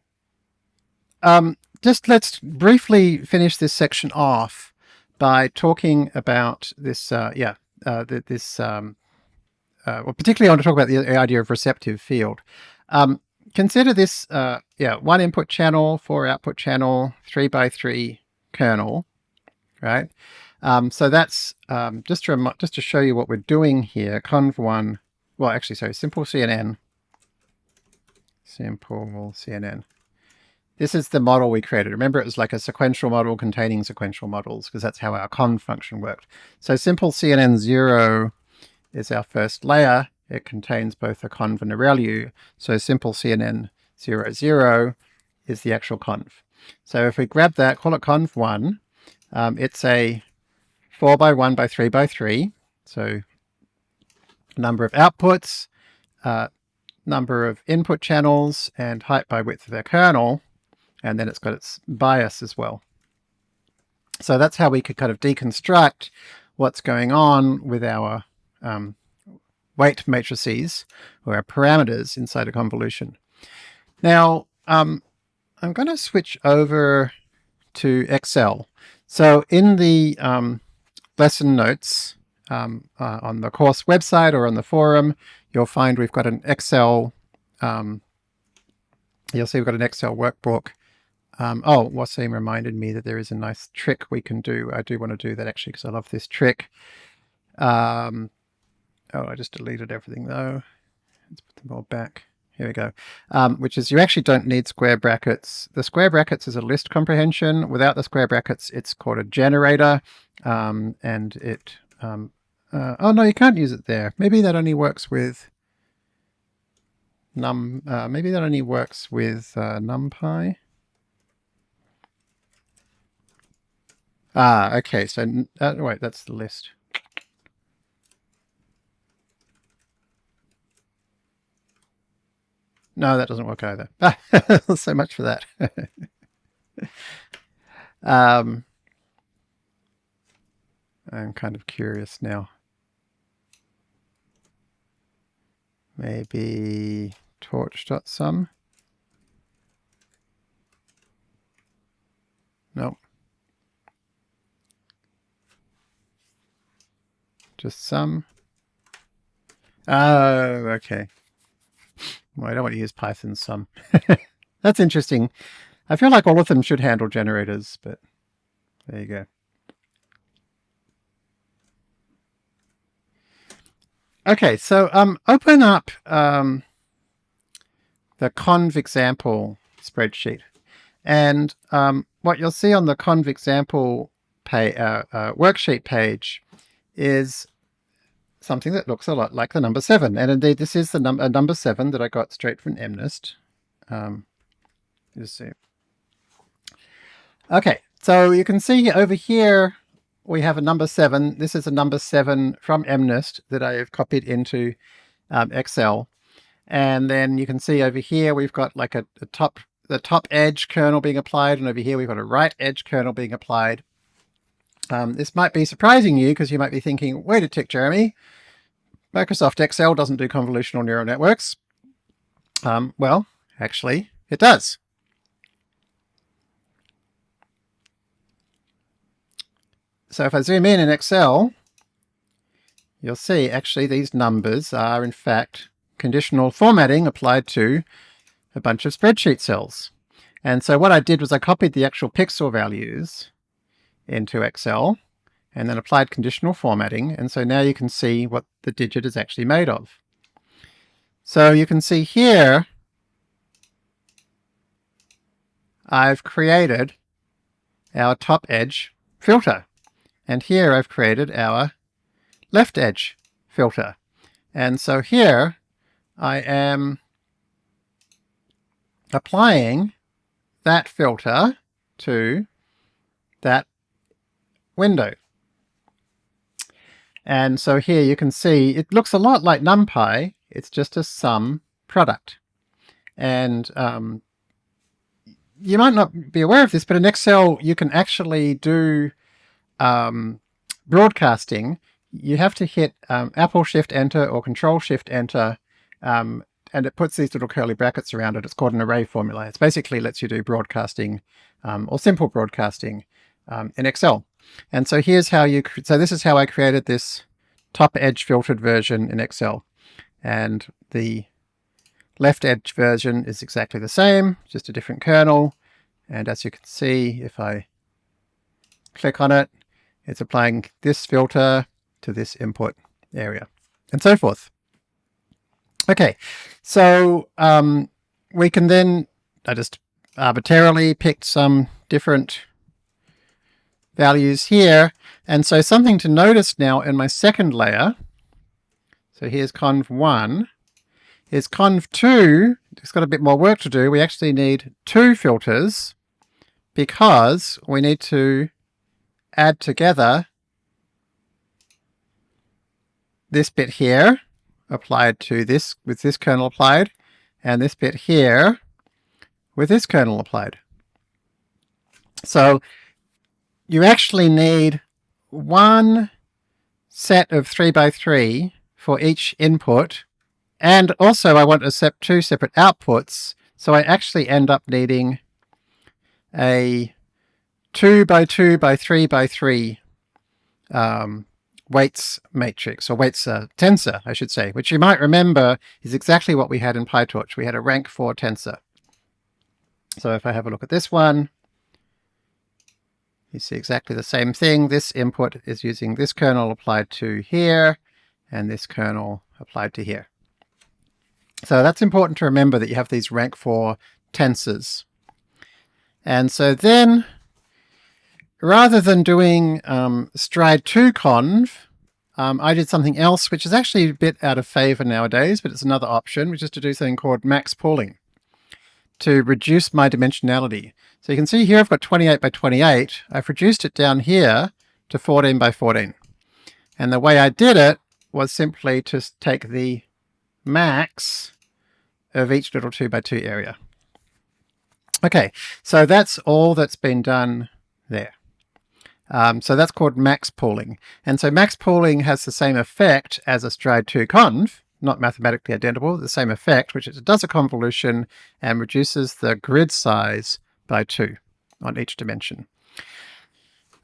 A: um, just let's briefly finish this section off by talking about this, uh, yeah, uh, this, um, uh, well, particularly I want to talk about the idea of receptive field. Um, consider this, uh, yeah, one input channel, four output channel, three by three kernel, right? Um, so that's um, just to just to show you what we're doing here. Conv one, well, actually, sorry, simple CNN, simple CNN. This is the model we created. Remember, it was like a sequential model containing sequential models because that's how our conv function worked. So simple CNN zero is our first layer. It contains both a conv and a ReLU. So simple CNN 00 is the actual conv. So if we grab that, call it conv1, um, it's a 4 by 1 by 3 by 3. So number of outputs, uh, number of input channels, and height by width of their kernel. And then it's got its bias as well. So that's how we could kind of deconstruct what's going on with our um, weight matrices, or our parameters inside a convolution. Now, um, I'm going to switch over to Excel. So in the um, lesson notes um, uh, on the course website or on the forum, you'll find we've got an Excel, um, you'll see we've got an Excel workbook. Um, oh, Wasim reminded me that there is a nice trick we can do. I do want to do that actually because I love this trick. Um, oh, I just deleted everything though. Let's put them all back. Here we go. Um, which is you actually don't need square brackets. The square brackets is a list comprehension. Without the square brackets, it's called a generator. Um, and it, um, uh, oh no, you can't use it there. Maybe that only works with num, uh, maybe that only works with uh, NumPy. Ah, okay. So, uh, wait, that's the list. No, that doesn't work either. so much for that. um, I'm kind of curious now. Maybe torch.sum? Nope. Just sum. Oh, okay. Well, I don't want to use Python sum. That's interesting. I feel like all of them should handle generators, but there you go. Okay, so um, open up um, the conv example spreadsheet. And um, what you'll see on the conv example pay, uh, uh, worksheet page is something that looks a lot like the number seven. And indeed, this is the num number seven that I got straight from MNIST. Um, just see. Okay, so you can see over here, we have a number seven. This is a number seven from MNIST that I have copied into um, Excel. And then you can see over here, we've got like a, a top, the top edge kernel being applied. And over here, we've got a right edge kernel being applied. Um, this might be surprising you because you might be thinking, wait a tick, Jeremy, Microsoft Excel doesn't do convolutional neural networks. Um, well, actually, it does. So if I zoom in in Excel, you'll see actually these numbers are in fact conditional formatting applied to a bunch of spreadsheet cells. And so what I did was I copied the actual pixel values into Excel and then applied conditional formatting. And so now you can see what the digit is actually made of. So you can see here, I've created our top edge filter. And here I've created our left edge filter. And so here I am applying that filter to that window. And so here you can see it looks a lot like NumPy, it's just a sum product. And um, you might not be aware of this, but in Excel you can actually do um, broadcasting. You have to hit um, Apple Shift Enter or Control Shift Enter um, and it puts these little curly brackets around it. It's called an array formula. It basically lets you do broadcasting um, or simple broadcasting um, in Excel. And so here's how you, so this is how I created this top edge filtered version in Excel. And the left edge version is exactly the same, just a different kernel. And as you can see, if I click on it, it's applying this filter to this input area and so forth. Okay, so um, we can then, I just arbitrarily picked some different values here. And so something to notice now in my second layer, so here's conv1, is conv2, it's got a bit more work to do. We actually need two filters because we need to add together this bit here applied to this with this kernel applied and this bit here with this kernel applied. So you actually need one set of 3 by 3 for each input. And also I want to set two separate outputs. So I actually end up needing a 2 by 2 by 3 by 3 um, weights matrix, or weights uh, tensor, I should say, which you might remember is exactly what we had in PyTorch. We had a rank 4 tensor. So if I have a look at this one, you see exactly the same thing. This input is using this kernel applied to here, and this kernel applied to here. So that's important to remember that you have these rank 4 tensors. And so then, rather than doing um, stride 2 conv, um, I did something else which is actually a bit out of favor nowadays, but it's another option, which is to do something called max pooling to reduce my dimensionality. So you can see here I've got 28 by 28. I've reduced it down here to 14 by 14. And the way I did it was simply to take the max of each little 2 by 2 area. Okay, so that's all that's been done there. Um, so that's called max pooling. And so max pooling has the same effect as a stride 2 conv, not mathematically identical, the same effect, which is it does a convolution and reduces the grid size by 2 on each dimension.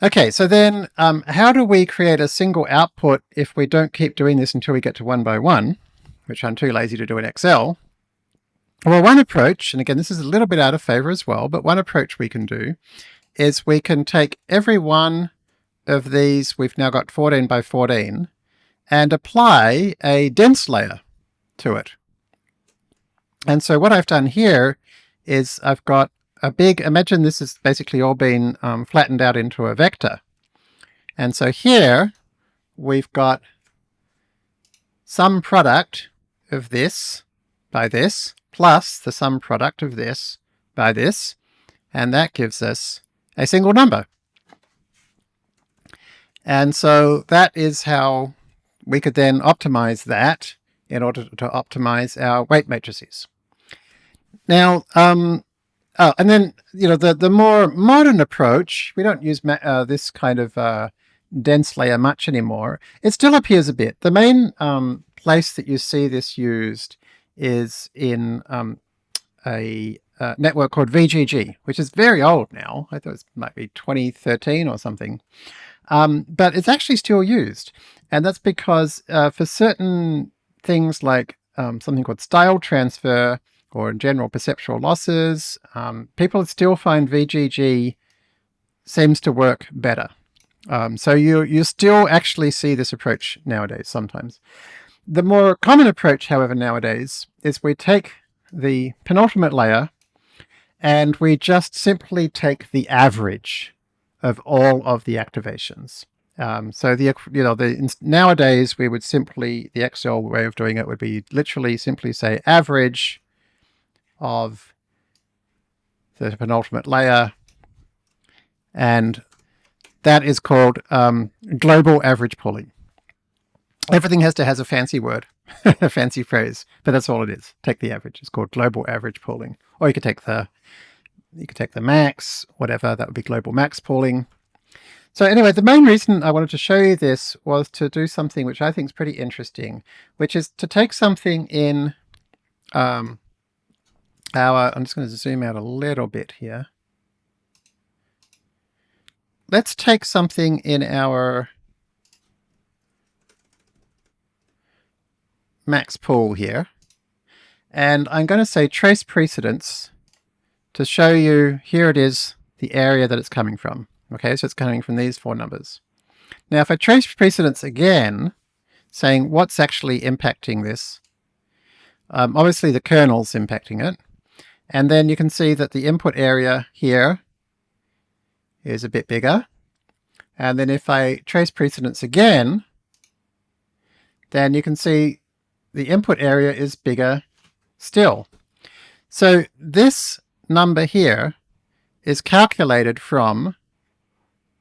A: Okay, so then um, how do we create a single output if we don't keep doing this until we get to 1 by 1, which I'm too lazy to do in Excel? Well, one approach, and again, this is a little bit out of favor as well, but one approach we can do is we can take every one of these, we've now got 14 by 14, and apply a dense layer to it. And so what I've done here is I've got a big, imagine this has basically all been um, flattened out into a vector. And so here we've got sum product of this by this, plus the sum product of this by this, and that gives us a single number. And so that is how we could then optimize that in order to optimize our weight matrices. Now, um, oh, and then, you know, the, the more modern approach, we don't use uh, this kind of uh, dense layer much anymore. It still appears a bit. The main um, place that you see this used is in um, a uh, network called VGG, which is very old now. I thought it might be 2013 or something. Um, but it's actually still used. And that's because uh, for certain things like um, something called style transfer or in general perceptual losses, um, people still find VGG seems to work better. Um, so you, you still actually see this approach nowadays sometimes. The more common approach, however, nowadays is we take the penultimate layer and we just simply take the average of all of the activations. Um, so the you know the nowadays we would simply the Excel way of doing it would be literally simply say average of the penultimate layer, and that is called um, global average pooling. Everything has to has a fancy word, a fancy phrase, but that's all it is. Take the average. It's called global average pooling, or you could take the you could take the max, whatever, that would be global max pooling. So anyway, the main reason I wanted to show you this was to do something which I think is pretty interesting, which is to take something in um, our, I'm just going to zoom out a little bit here. Let's take something in our max pool here, and I'm going to say trace precedents to show you, here it is, the area that it's coming from. Okay, so it's coming from these four numbers. Now if I trace precedents again, saying what's actually impacting this, um, obviously the kernel's impacting it, and then you can see that the input area here is a bit bigger. And then if I trace precedents again, then you can see the input area is bigger still. So this number here is calculated from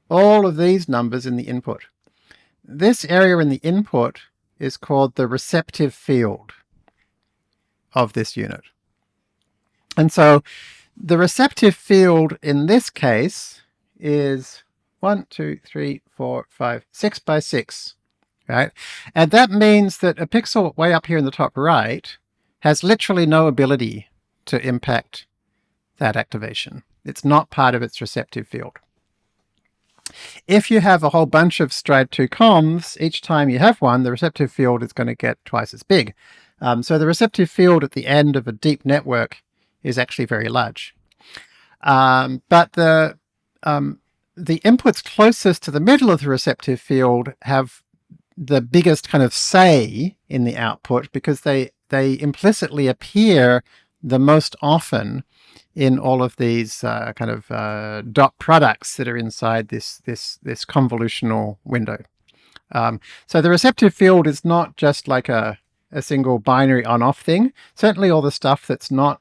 A: all of these numbers in the input. This area in the input is called the receptive field of this unit. And so the receptive field in this case is one, two, three, four, five, six by six, right? And that means that a pixel way up here in the top right has literally no ability to impact that activation. It's not part of its receptive field. If you have a whole bunch of stride 2 convs, each time you have one, the receptive field is going to get twice as big. Um, so the receptive field at the end of a deep network is actually very large. Um, but the um, the inputs closest to the middle of the receptive field have the biggest kind of say in the output because they, they implicitly appear the most often in all of these uh, kind of uh, dot products that are inside this, this, this convolutional window. Um, so the receptive field is not just like a, a single binary on-off thing. Certainly all the stuff that's not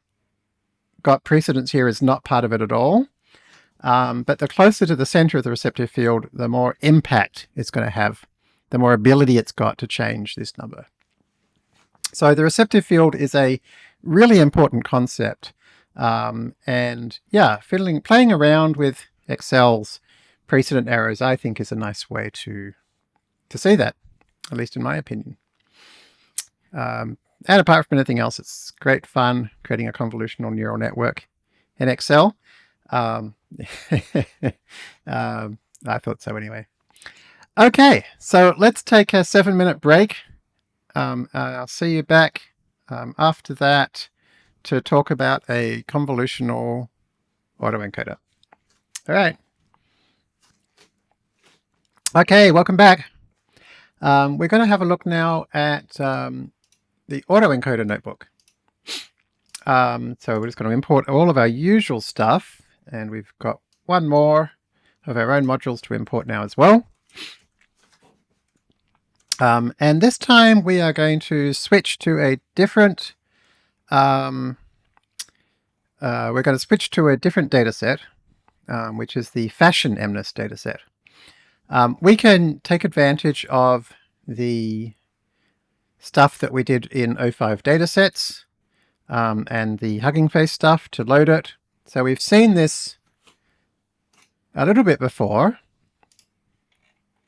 A: got precedence here is not part of it at all. Um, but the closer to the center of the receptive field, the more impact it's going to have, the more ability it's got to change this number. So the receptive field is a really important concept. Um, and yeah, fiddling, playing around with Excel's precedent arrows, I think is a nice way to, to see that, at least in my opinion. Um, and apart from anything else, it's great fun creating a convolutional neural network in Excel. Um, um, I thought so anyway. Okay, so let's take a seven minute break. Um, uh, I'll see you back um, after that to talk about a convolutional autoencoder. All right. Okay, welcome back. Um, we're going to have a look now at um, the autoencoder notebook. Um, so we're just going to import all of our usual stuff, and we've got one more of our own modules to import now as well. Um, and this time we are going to switch to a different, um, uh, we're going to switch to a different data set, um, which is the fashion MNIST data set. Um, we can take advantage of the stuff that we did in O5 datasets um, and the Hugging Face stuff to load it. So we've seen this a little bit before,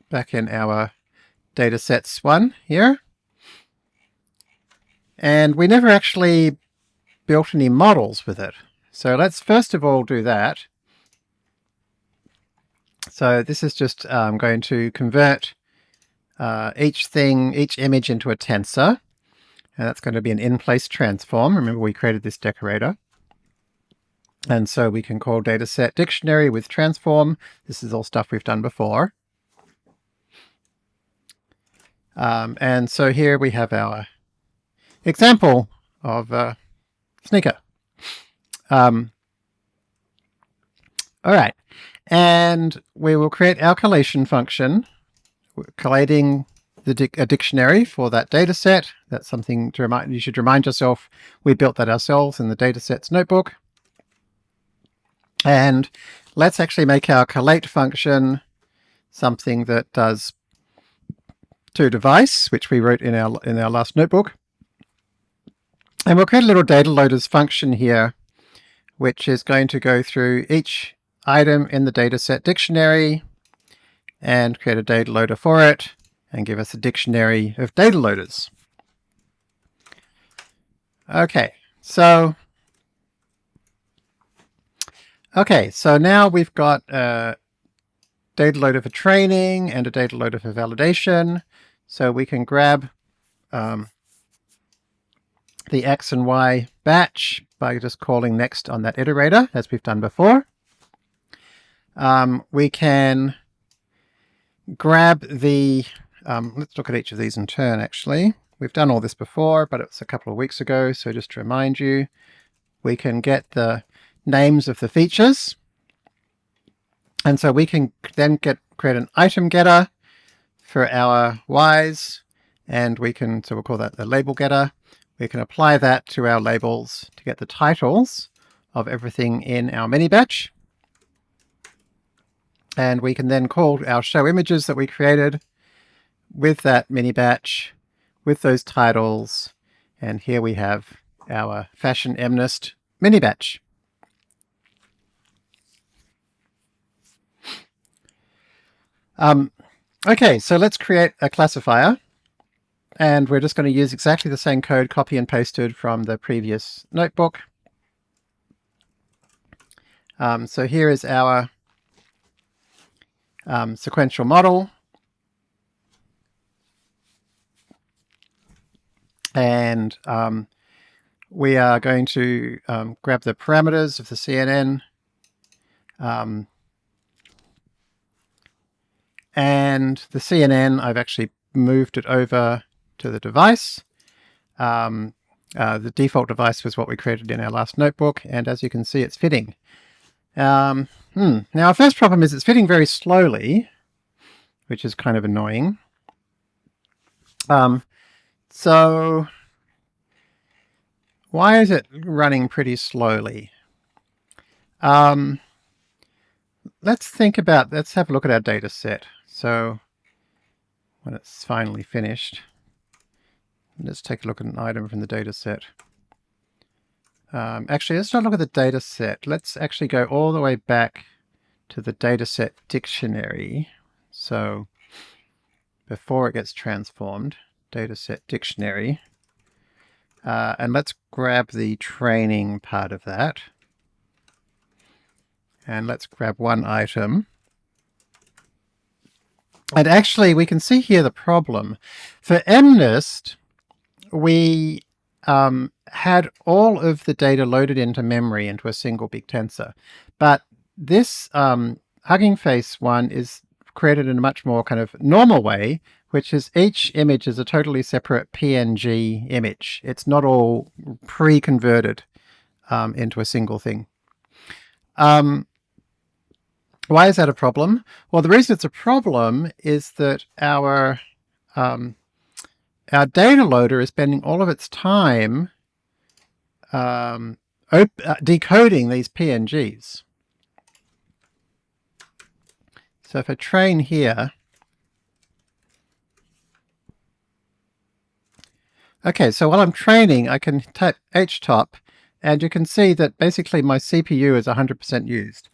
A: back in our datasets one here. And we never actually built any models with it. So let's first of all do that. So this is just um, going to convert uh, each thing, each image into a tensor. And that's going to be an in-place transform. Remember we created this decorator. And so we can call dataset dictionary with transform. This is all stuff we've done before. Um, and so here we have our example of a sneaker. Um, all right. And we will create our collation function collating the dic a dictionary for that data set. That's something to remind you should remind yourself we built that ourselves in the datasets notebook. And let's actually make our collate function something that does to device, which we wrote in our in our last notebook. And we'll create a little data loaders function here, which is going to go through each item in the dataset dictionary and create a data loader for it and give us a dictionary of data loaders. Okay, so okay, so now we've got a data loader for training and a data loader for validation. So we can grab um, the X and Y batch by just calling next on that iterator, as we've done before. Um, we can grab the, um, let's look at each of these in turn actually. We've done all this before, but it's a couple of weeks ago, so just to remind you, we can get the names of the features. And so we can then get create an item getter for our Ys, and we can, so we'll call that the label getter. We can apply that to our labels to get the titles of everything in our mini batch. And we can then call our show images that we created with that mini batch, with those titles. And here we have our fashion MNIST mini batch. Um, okay, so let's create a classifier. And we're just going to use exactly the same code copy and pasted from the previous notebook. Um, so here is our um, sequential model. And um, we are going to um, grab the parameters of the CNN. Um, And the CNN, I've actually moved it over to the device. Um, uh, the default device was what we created in our last notebook, and as you can see, it's fitting. Um, hmm. Now, our first problem is it's fitting very slowly, which is kind of annoying. Um, so why is it running pretty slowly? Um, let's think about, let's have a look at our data set. So when it's finally finished, let's take a look at an item from the data set. Um, actually, let's not look at the data set. Let's actually go all the way back to the dataset dictionary. So before it gets transformed, dataset dictionary. Uh, and let's grab the training part of that. And let's grab one item. And actually, we can see here the problem. For MNIST, we um, had all of the data loaded into memory into a single big tensor. But this um, Hugging Face one is created in a much more kind of normal way, which is each image is a totally separate PNG image. It's not all pre-converted um, into a single thing. Um, why is that a problem? Well, the reason it's a problem is that our um, our data loader is spending all of its time um, uh, decoding these PNGs. So if I train here, okay, so while I'm training, I can type htop, and you can see that basically my CPU is 100% used.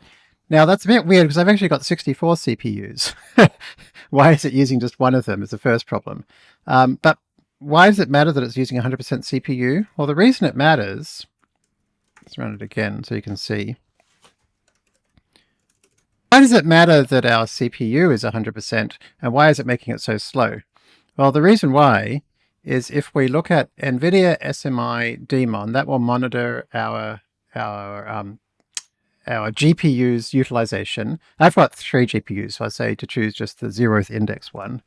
A: Now that's a bit weird because I've actually got 64 CPUs. why is it using just one of them is the first problem. Um, but why does it matter that it's using 100% CPU? Well, the reason it matters, let's run it again so you can see. Why does it matter that our CPU is 100% and why is it making it so slow? Well, the reason why is if we look at NVIDIA SMI daemon, that will monitor our, our um, our GPU's utilization. I've got three GPUs, so I say to choose just the zeroth index one.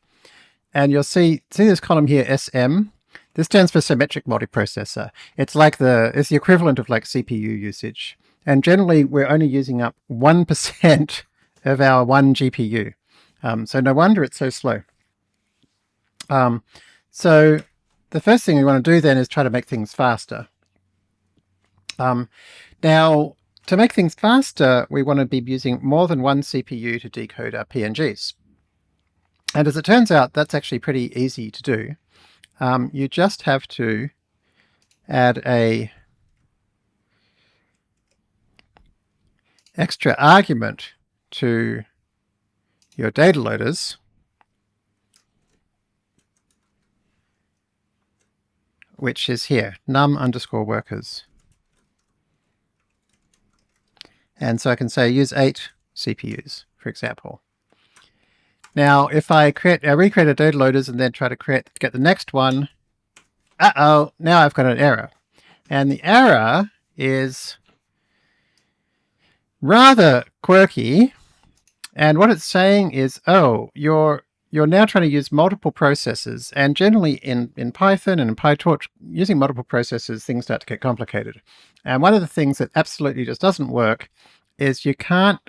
A: And you'll see, see this column here, SM? This stands for symmetric multiprocessor. It's like the, it's the equivalent of like CPU usage. And generally we're only using up 1% of our one GPU. Um, so no wonder it's so slow. Um, so the first thing we want to do then is try to make things faster. Um, now, to make things faster, we want to be using more than one CPU to decode our PNGs. And as it turns out, that's actually pretty easy to do. Um, you just have to add a extra argument to your data loaders which is here, num underscore workers. And so I can say use eight CPUs, for example. Now, if I create, I recreate a data loaders and then try to create, get the next one, uh-oh, now I've got an error. And the error is rather quirky. And what it's saying is, oh, you're you're now trying to use multiple processes. And generally in, in Python and in PyTorch, using multiple processes, things start to get complicated. And one of the things that absolutely just doesn't work is you can't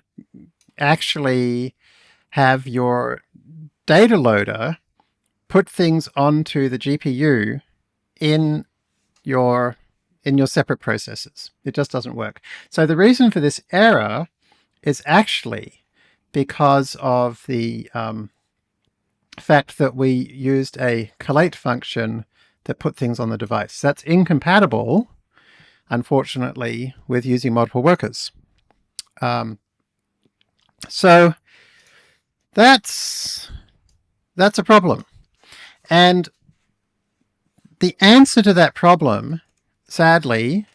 A: actually have your data loader put things onto the GPU in your in your separate processes. It just doesn't work. So the reason for this error is actually because of the um, fact that we used a collate function that put things on the device. That's incompatible, unfortunately, with using multiple workers. Um, so that's that's a problem. And the answer to that problem, sadly,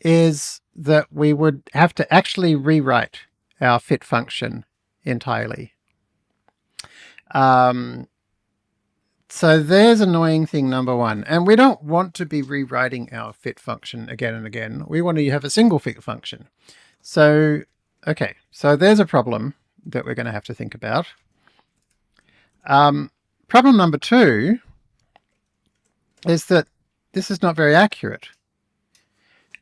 A: is that we would have to actually rewrite our fit function entirely. Um, so there's annoying thing number one. And we don't want to be rewriting our fit function again and again. We want to have a single fit function. So, okay, so there's a problem that we're going to have to think about. Um, problem number two is that this is not very accurate.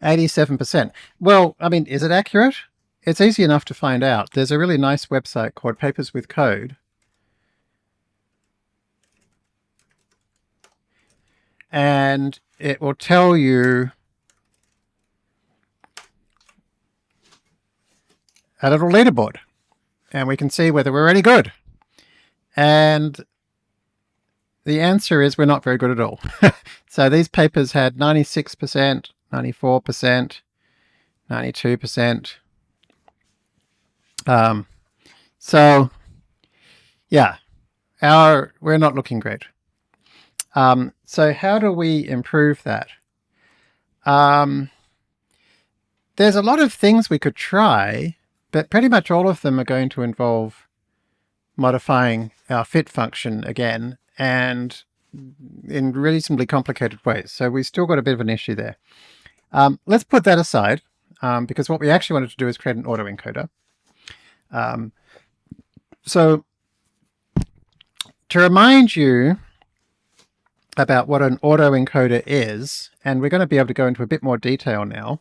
A: 87%. Well, I mean, is it accurate? It's easy enough to find out. There's a really nice website called Papers with Code. And it will tell you a little leaderboard. And we can see whether we're any good. And the answer is we're not very good at all. so these papers had 96%, 94%, 92%. Um, so yeah, our, we're not looking great. Um, so how do we improve that? Um, there's a lot of things we could try, but pretty much all of them are going to involve modifying our fit function again and in reasonably complicated ways. So we still got a bit of an issue there. Um, let's put that aside um, because what we actually wanted to do is create an autoencoder. Um, so to remind you about what an autoencoder is, and we're going to be able to go into a bit more detail now,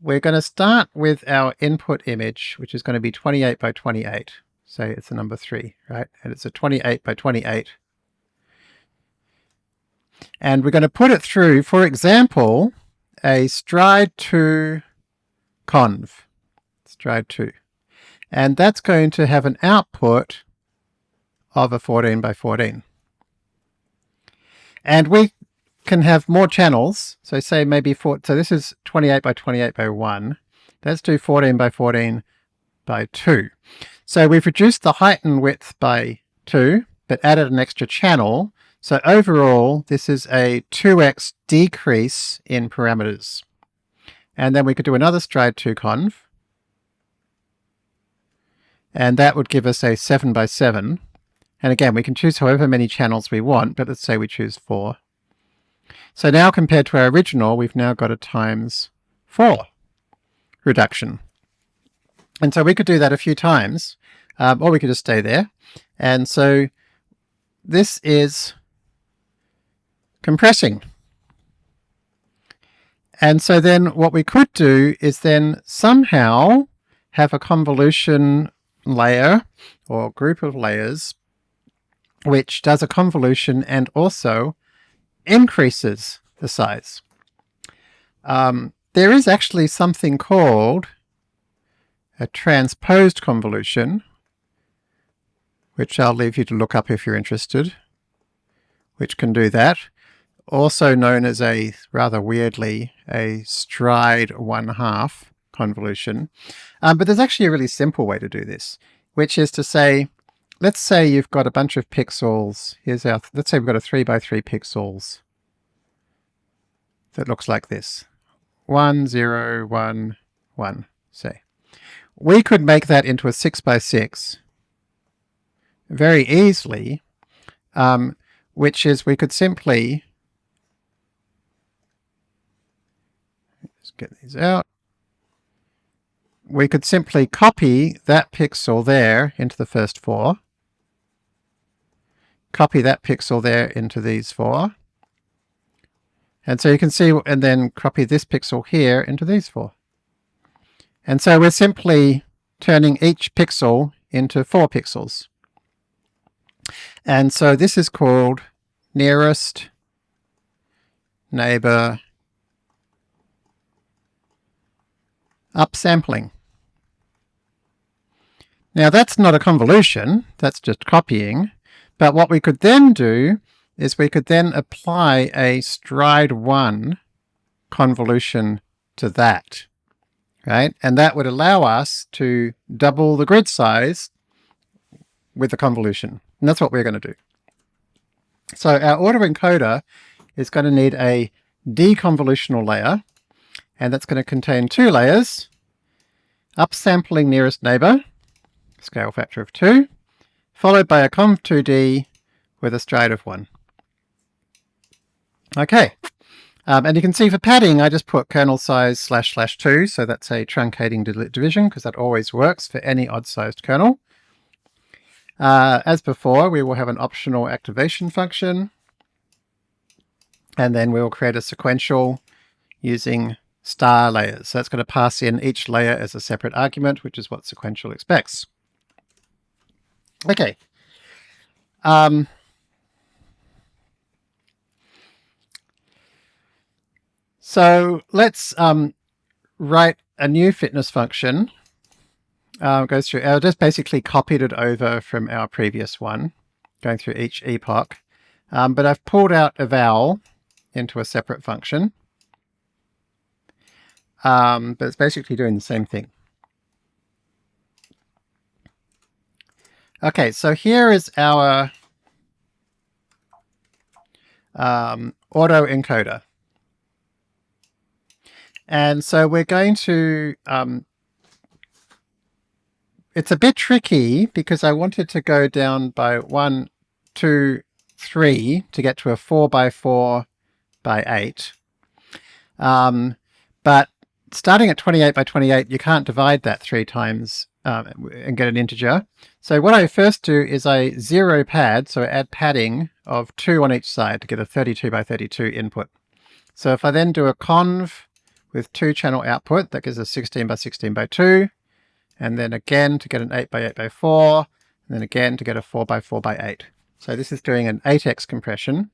A: we're going to start with our input image, which is going to be 28 by 28. Say it's the number 3, right? And it's a 28 by 28 and we're going to put it through, for example, a stride 2 conv, stride 2. And that's going to have an output of a 14 by 14. And we can have more channels. So say maybe four, so this is 28 by 28 by 1. Let's do 14 by 14 by 2. So we've reduced the height and width by 2, but added an extra channel so overall, this is a 2x decrease in parameters. And then we could do another stride 2 conv. And that would give us a 7 by 7. And again, we can choose however many channels we want, but let's say we choose 4. So now compared to our original, we've now got a times 4 reduction. And so we could do that a few times, um, or we could just stay there. And so this is compressing. And so then what we could do is then somehow have a convolution layer or group of layers which does a convolution and also increases the size. Um, there is actually something called a transposed convolution, which I'll leave you to look up if you're interested, which can do that also known as a, rather weirdly, a stride one half convolution. Um, but there's actually a really simple way to do this, which is to say, let's say you've got a bunch of pixels. Here's our, let's say we've got a three by three pixels that looks like this. One, zero, one, one, say. We could make that into a six by six very easily, um, which is we could simply get these out. We could simply copy that pixel there into the first four. Copy that pixel there into these four. And so you can see, and then copy this pixel here into these four. And so we're simply turning each pixel into four pixels. And so this is called nearest neighbor upsampling. Now that's not a convolution, that's just copying, but what we could then do is we could then apply a stride 1 convolution to that, right? And that would allow us to double the grid size with the convolution. And that's what we're going to do. So our autoencoder is going to need a deconvolutional layer, and that's going to contain two layers, upsampling nearest neighbor, scale factor of 2, followed by a conv2d with a stride of 1. Okay, um, and you can see for padding I just put kernel size slash slash 2, so that's a truncating division because that always works for any odd-sized kernel. Uh, as before, we will have an optional activation function, and then we will create a sequential using star layers. So that's going to pass in each layer as a separate argument, which is what sequential expects. Okay. Um, so let's um, write a new fitness function. Uh, goes through, I just basically copied it over from our previous one, going through each epoch. Um, but I've pulled out eval into a separate function. Um, but it's basically doing the same thing. Okay, so here is our um, autoencoder. And so we're going to, um, it's a bit tricky because I wanted to go down by one, two, three to get to a four by four by eight. Um, but starting at 28 by 28, you can't divide that three times um, and get an integer. So what I first do is I zero pad, so I add padding of two on each side to get a 32 by 32 input. So if I then do a conv with two channel output, that gives us 16 by 16 by 2, and then again to get an 8 by 8 by 4, and then again to get a 4 by 4 by 8. So this is doing an 8x compression,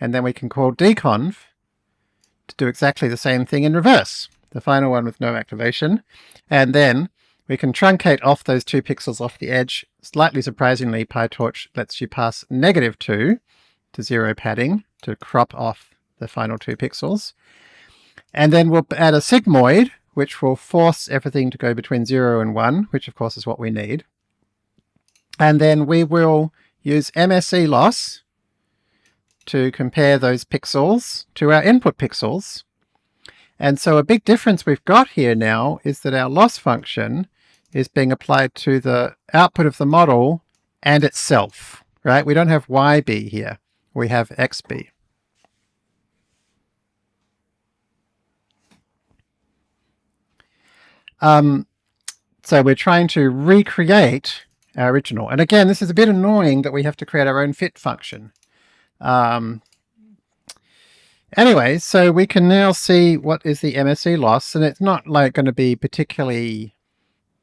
A: and then we can call deconv to do exactly the same thing in reverse, the final one with no activation, and then we can truncate off those two pixels off the edge. Slightly surprisingly, PyTorch lets you pass negative 2 to zero padding to crop off the final two pixels. And then we'll add a sigmoid, which will force everything to go between 0 and 1, which of course is what we need. And then we will use MSE loss to compare those pixels to our input pixels. And so a big difference we've got here now is that our loss function is being applied to the output of the model and itself, right? We don't have YB here, we have XB. Um, so we're trying to recreate our original. And again, this is a bit annoying that we have to create our own fit function. Um, anyway, so we can now see what is the MSE loss, and it's not like going to be particularly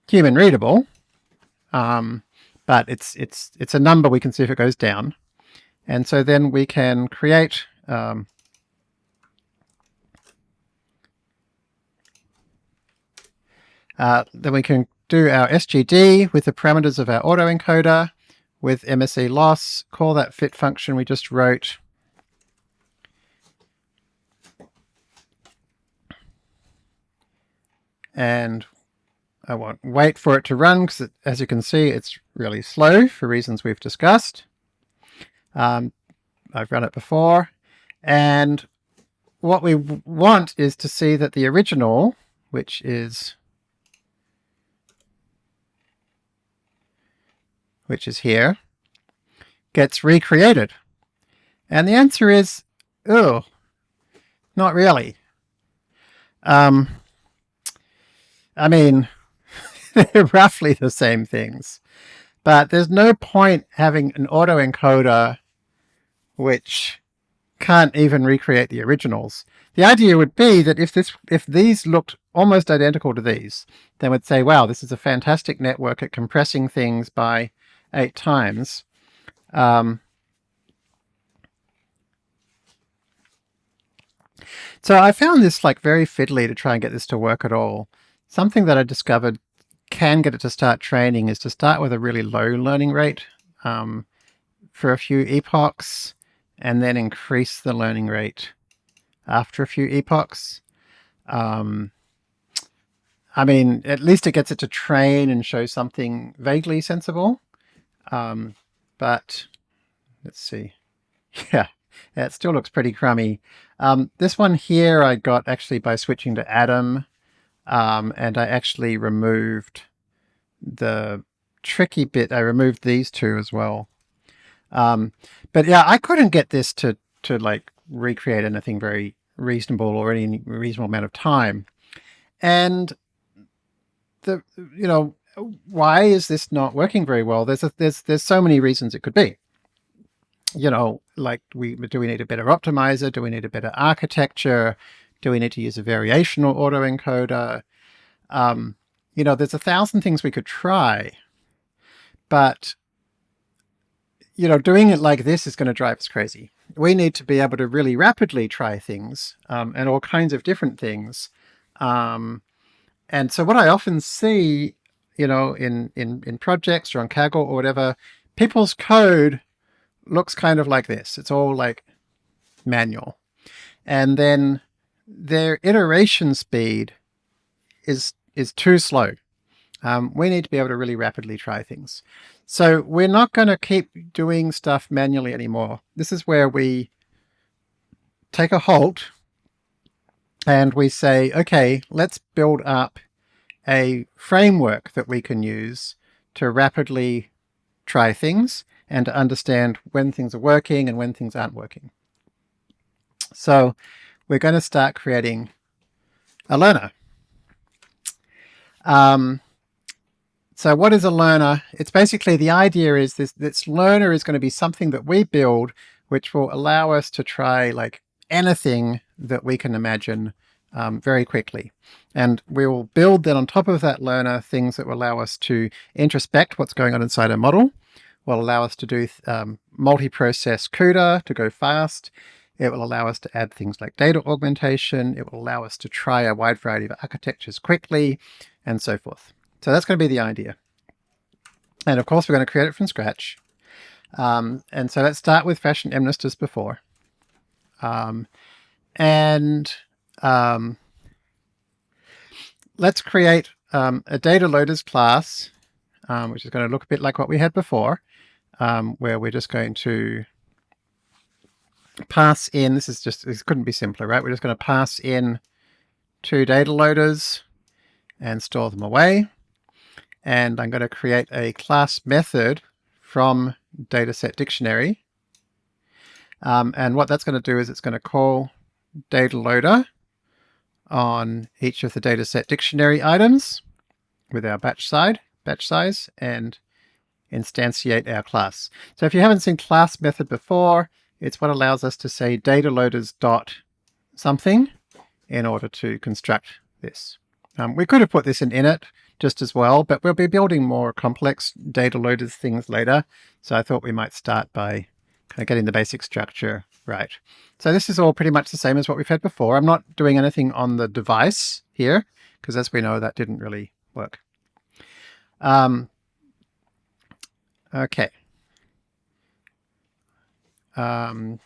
A: human readable, um, but it's it's it's a number we can see if it goes down. And so then we can create um, Uh, then we can do our SGD with the parameters of our autoencoder with MSE loss, call that fit function we just wrote. And I won't wait for it to run because as you can see it's really slow for reasons we've discussed. Um, I've run it before and what we want is to see that the original, which is which is here, gets recreated? And the answer is, oh, not really. Um, I mean, roughly the same things, but there's no point having an autoencoder which can't even recreate the originals. The idea would be that if this, if these looked almost identical to these, then we'd say, wow, this is a fantastic network at compressing things by eight times. Um, so I found this like very fiddly to try and get this to work at all. Something that I discovered can get it to start training is to start with a really low learning rate um, for a few epochs and then increase the learning rate after a few epochs. Um, I mean, at least it gets it to train and show something vaguely sensible. Um, but let's see. Yeah, it still looks pretty crummy. Um, this one here I got actually by switching to Adam, um, and I actually removed the tricky bit. I removed these two as well. Um, but yeah, I couldn't get this to, to like recreate anything very reasonable or any reasonable amount of time. And the, you know, why is this not working very well? There's a, there's there's so many reasons it could be. You know, like we do we need a better optimizer? Do we need a better architecture? Do we need to use a variational autoencoder? Um, you know, there's a thousand things we could try, but you know, doing it like this is going to drive us crazy. We need to be able to really rapidly try things um, and all kinds of different things. Um, and so what I often see, you know, in, in, in projects or on Kaggle or whatever, people's code looks kind of like this. It's all like manual. And then their iteration speed is is too slow. Um, we need to be able to really rapidly try things. So we're not going to keep doing stuff manually anymore. This is where we take a halt and we say, okay, let's build up a framework that we can use to rapidly try things and to understand when things are working and when things aren't working. So we're going to start creating a learner. Um, so what is a learner? It's basically the idea is this, this learner is going to be something that we build which will allow us to try like anything that we can imagine um, very quickly. And we will build then on top of that learner things that will allow us to introspect what's going on inside our model, will allow us to do um, multi-process CUDA to go fast. It will allow us to add things like data augmentation. It will allow us to try a wide variety of architectures quickly and so forth. So that's going to be the idea. And of course, we're going to create it from scratch. Um, and so let's start with fashion MNIST as before. Um, and um, let's create um, a data loaders class, um, which is going to look a bit like what we had before, um, where we're just going to pass in, this is just, this couldn't be simpler, right? We're just going to pass in two data loaders and store them away. And I'm going to create a class method from dataset dictionary. Um, and what that's going to do is it's going to call data loader on each of the dataset dictionary items with our batch side, batch size, and instantiate our class. So if you haven't seen class method before, it's what allows us to say data loaders dot something in order to construct this. Um, we could have put this in init just as well, but we'll be building more complex data loaders things later. So I thought we might start by kind of getting the basic structure right. So this is all pretty much the same as what we've had before. I'm not doing anything on the device here, because as we know, that didn't really work. Um, okay. Um,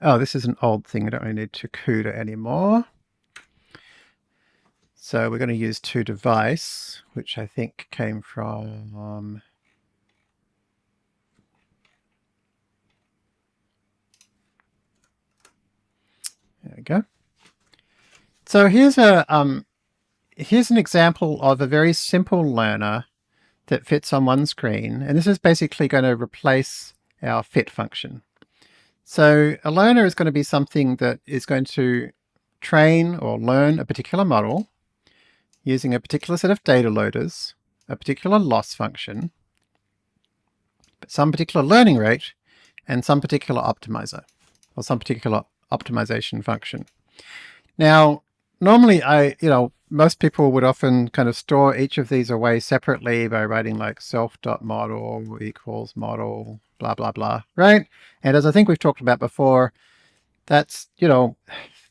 A: oh, this is an old thing. I don't really need to CUDA anymore. So we're going to use to device, which I think came from um, There we go. So here's a um, here's an example of a very simple learner that fits on one screen. And this is basically going to replace our fit function. So a learner is going to be something that is going to train or learn a particular model using a particular set of data loaders, a particular loss function, some particular learning rate, and some particular optimizer, or some particular optimization function. Now, normally I, you know, most people would often kind of store each of these away separately by writing like self.model equals model, blah, blah, blah, right? And as I think we've talked about before, that's, you know,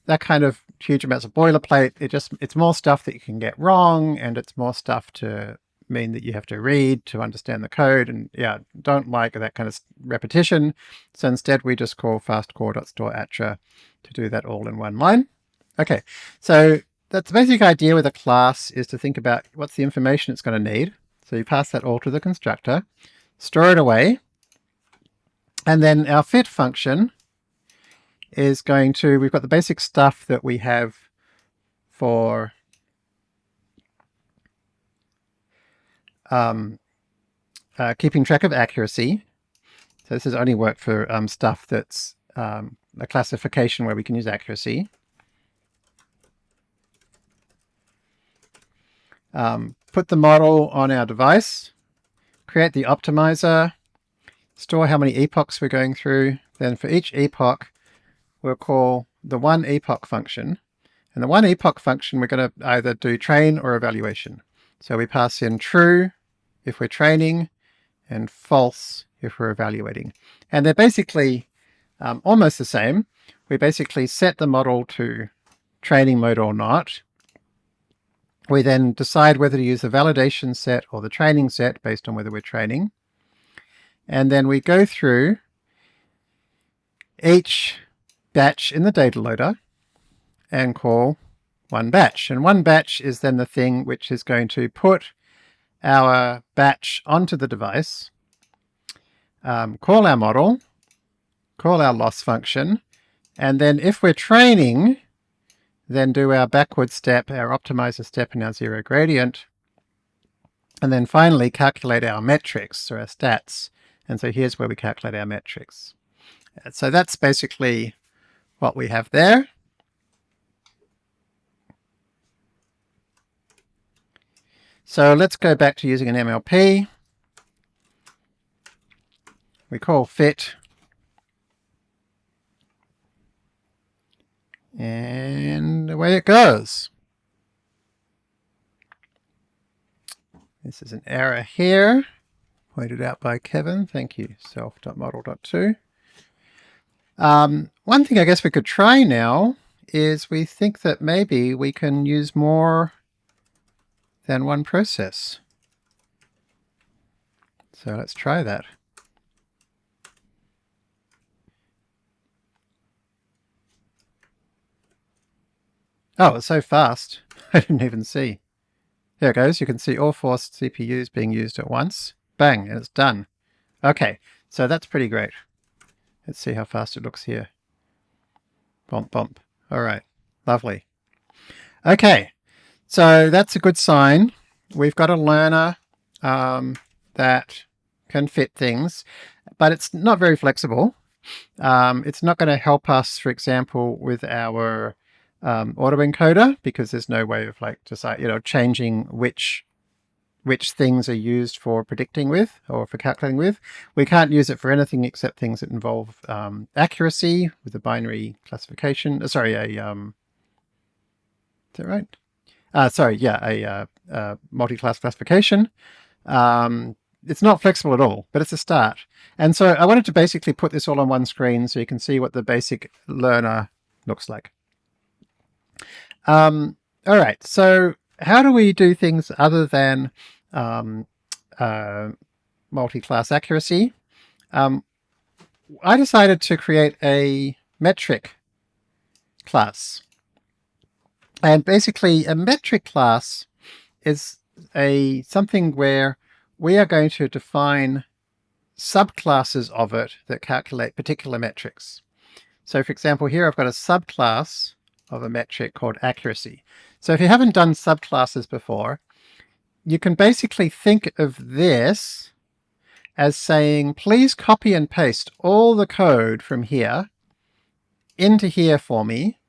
A: that kind of huge amounts of boilerplate. It just, it's more stuff that you can get wrong and it's more stuff to mean that you have to read to understand the code. And yeah, don't like that kind of repetition. So instead we just call fastcore.store_attr to do that all in one line. Okay, so that's the basic idea with a class is to think about what's the information it's going to need. So you pass that all to the constructor, store it away, and then our fit function is going to, we've got the basic stuff that we have for um, uh, keeping track of accuracy. So this is only work for um, stuff that's um, a classification where we can use accuracy. Um, put the model on our device, create the optimizer, store how many epochs we're going through. Then for each epoch, we'll call the one epoch function. And the one epoch function, we're going to either do train or evaluation. So we pass in true if we're training and false if we're evaluating. And they're basically um, almost the same. We basically set the model to training mode or not. We then decide whether to use the validation set or the training set based on whether we're training. And then we go through each batch in the data loader and call one batch. And one batch is then the thing which is going to put our batch onto the device, um, call our model, call our loss function, and then if we're training, then do our backward step, our optimizer step and our zero gradient, and then finally calculate our metrics or our stats. And so here's where we calculate our metrics. So that's basically what we have there. So let's go back to using an MLP. We call fit. And away it goes. This is an error here, pointed out by Kevin. Thank you, self.model.to. Um, one thing I guess we could try now is we think that maybe we can use more than one process. So let's try that. Oh, it's so fast. I didn't even see. There it goes. You can see all four CPUs being used at once. Bang, and it's done. Okay, so that's pretty great. Let's see how fast it looks here. Bump, bump. All right, lovely. Okay, so that's a good sign. We've got a learner um, that can fit things, but it's not very flexible. Um, it's not going to help us, for example, with our um, autoencoder because there's no way of like decide, you know, changing which which things are used for predicting with or for calculating with. We can't use it for anything except things that involve um, accuracy with a binary classification. Uh, sorry, a um, is that right? Uh, sorry, yeah, a uh, uh, multi-class classification. Um, it's not flexible at all, but it's a start. And so I wanted to basically put this all on one screen so you can see what the basic learner looks like. Um, all right, so how do we do things other than um, uh, multi-class accuracy? Um, I decided to create a metric class. And basically a metric class is a something where we are going to define subclasses of it that calculate particular metrics. So for example, here I've got a subclass of a metric called accuracy. So if you haven't done subclasses before, you can basically think of this as saying, please copy and paste all the code from here into here for me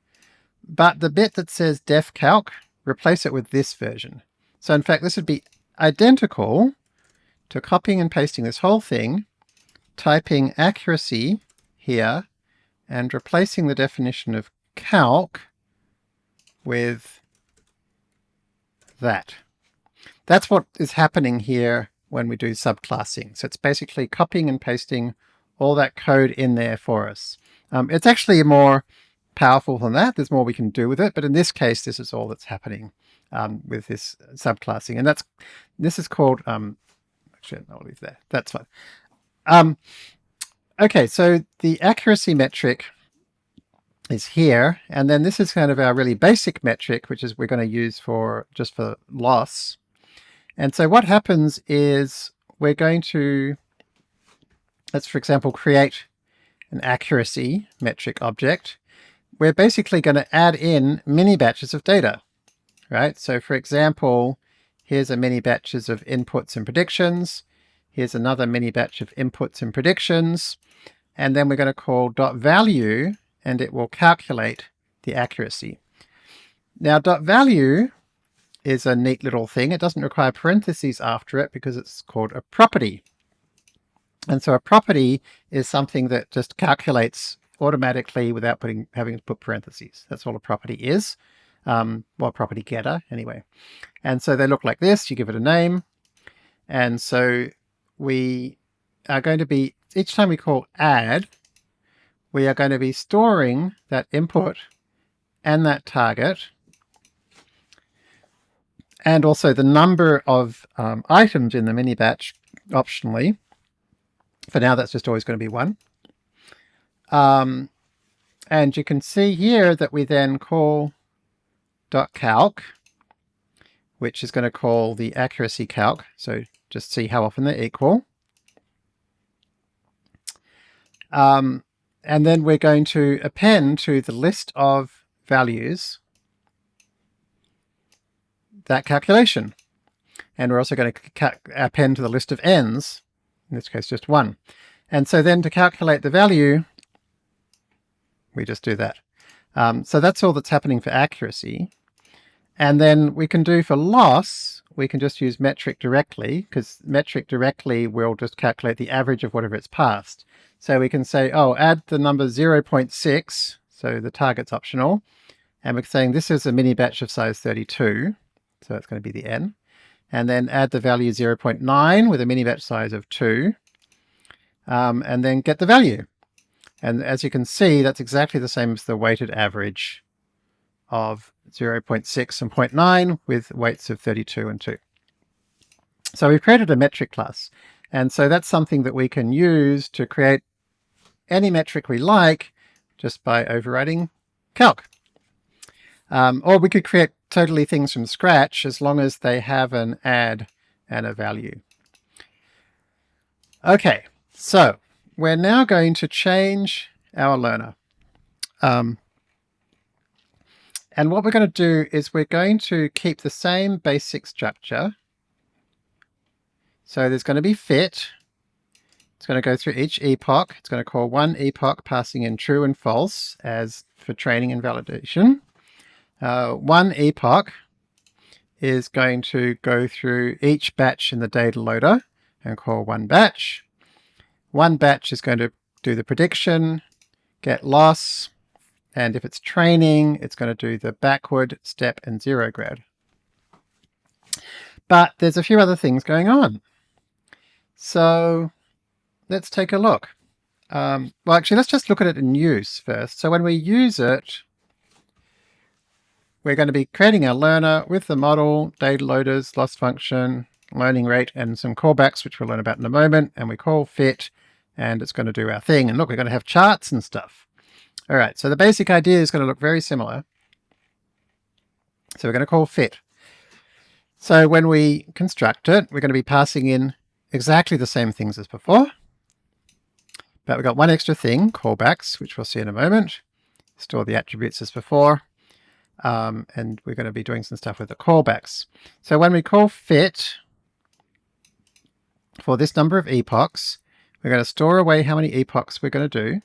A: but the bit that says def calc, replace it with this version. So in fact, this would be identical to copying and pasting this whole thing, typing accuracy here, and replacing the definition of calc with that. That's what is happening here when we do subclassing. So it's basically copying and pasting all that code in there for us. Um, it's actually more powerful than that. There's more we can do with it, but in this case, this is all that's happening um, with this subclassing, and that's this is called. Um, actually, I'll leave there. That's fine. Um, okay, so the accuracy metric is here, and then this is kind of our really basic metric, which is we're going to use for just for loss. And so what happens is we're going to, let's for example, create an accuracy metric object we're basically going to add in mini batches of data, right? So for example, here's a mini batches of inputs and predictions. Here's another mini batch of inputs and predictions. And then we're going to call dot value and it will calculate the accuracy. Now dot value is a neat little thing. It doesn't require parentheses after it because it's called a property. And so a property is something that just calculates automatically without putting having to put parentheses. That's all a property is. Um, well, property getter anyway. And so they look like this. You give it a name. And so we are going to be, each time we call add, we are going to be storing that input and that target and also the number of um, items in the mini batch optionally. For now, that's just always going to be one. Um, and you can see here that we then call dot .calc, which is going to call the accuracy calc. So just see how often they're equal. Um, and then we're going to append to the list of values that calculation. And we're also going to append to the list of n's, in this case just one. And so then to calculate the value, we just do that. Um, so that's all that's happening for accuracy. And then we can do for loss, we can just use metric directly, because metric directly will just calculate the average of whatever it's passed. So we can say, oh, add the number 0.6, so the target's optional, and we're saying this is a mini batch of size 32, so it's going to be the n, and then add the value 0.9 with a mini batch size of 2, um, and then get the value. And as you can see, that's exactly the same as the weighted average of 0.6 and 0.9 with weights of 32 and 2. So we've created a metric class. And so that's something that we can use to create any metric we like just by overriding calc. Um, or we could create totally things from scratch as long as they have an add and a value. Okay, so we're now going to change our learner. Um, and what we're going to do is we're going to keep the same basic structure. So there's going to be fit. Going to go through each epoch. It's going to call one epoch passing in true and false as for training and validation. Uh, one epoch is going to go through each batch in the data loader and call one batch. One batch is going to do the prediction, get loss, and if it's training, it's going to do the backward, step, and zero grad. But there's a few other things going on. So let's take a look. Um, well, actually, let's just look at it in use first. So when we use it, we're going to be creating a learner with the model, data loaders, loss function, learning rate, and some callbacks, which we'll learn about in a moment. And we call fit, and it's going to do our thing. And look, we're going to have charts and stuff. All right, so the basic idea is going to look very similar. So we're going to call fit. So when we construct it, we're going to be passing in exactly the same things as before. But we've got one extra thing, callbacks, which we'll see in a moment. Store the attributes as before. Um, and we're going to be doing some stuff with the callbacks. So when we call fit for this number of epochs, we're going to store away how many epochs we're going to do.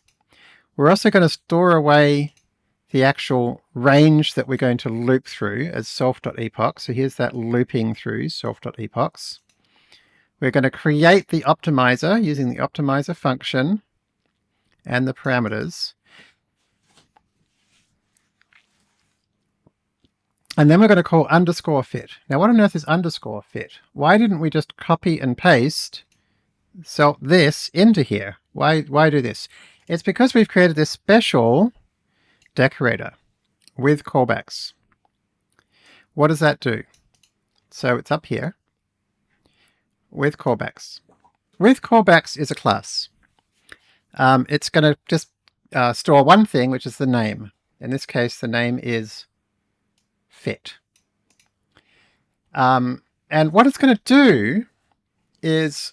A: We're also going to store away the actual range that we're going to loop through as self.epoch. So here's that looping through self.epochs. We're going to create the optimizer using the optimizer function and the parameters. And then we're going to call underscore fit. Now what on earth is underscore fit? Why didn't we just copy and paste so this into here? Why, why do this? It's because we've created this special decorator with callbacks. What does that do? So it's up here with callbacks. With callbacks is a class. Um, it's going to just uh, store one thing, which is the name. In this case, the name is fit. Um, and what it's going to do is,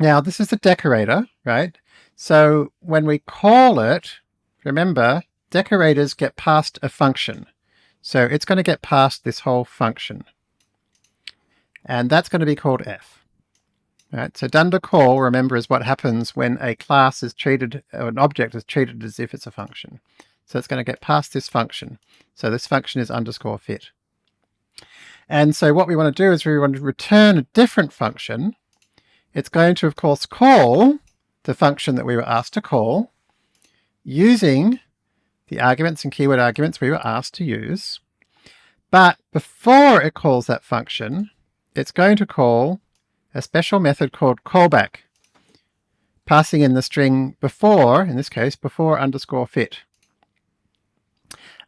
A: now this is the decorator, right? So when we call it, remember, decorators get passed a function. So it's going to get passed this whole function. And that's going to be called f. Right, so dunder call, remember, is what happens when a class is treated, or an object is treated as if it's a function. So it's going to get passed this function. So this function is underscore fit. And so what we want to do is we want to return a different function. It's going to, of course, call the function that we were asked to call using the arguments and keyword arguments we were asked to use. But before it calls that function, it's going to call a special method called callback, passing in the string before, in this case, before underscore fit.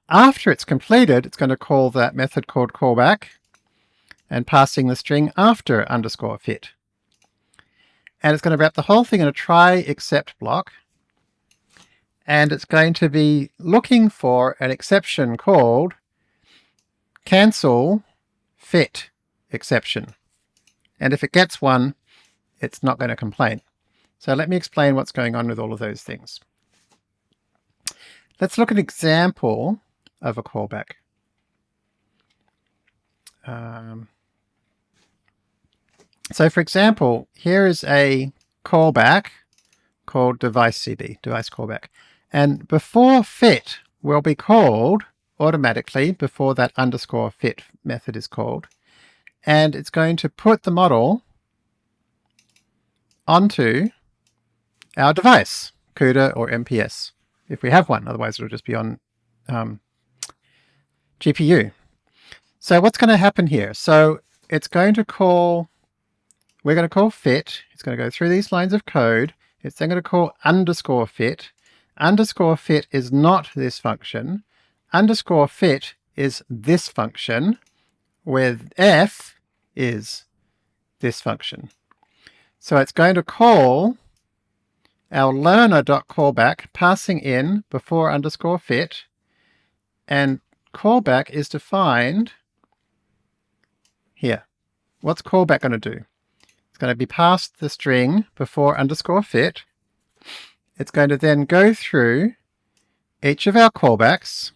A: After it's completed, it's going to call that method called callback and passing the string after underscore fit. And it's going to wrap the whole thing in a try except block. And it's going to be looking for an exception called cancel fit exception. And if it gets one, it's not going to complain. So let me explain what's going on with all of those things. Let's look at an example of a callback. Um, so for example, here is a callback called device CB, device callback. And before fit will be called automatically before that underscore fit method is called. And it's going to put the model onto our device, CUDA or MPS, if we have one. Otherwise, it'll just be on um, GPU. So what's going to happen here? So it's going to call, we're going to call fit. It's going to go through these lines of code. It's then going to call underscore fit. Underscore fit is not this function. Underscore fit is this function, where f is this function. So it's going to call our learner.callback passing in before underscore fit, and callback is defined here. What's callback going to do? It's going to be passed the string before underscore fit. It's going to then go through each of our callbacks,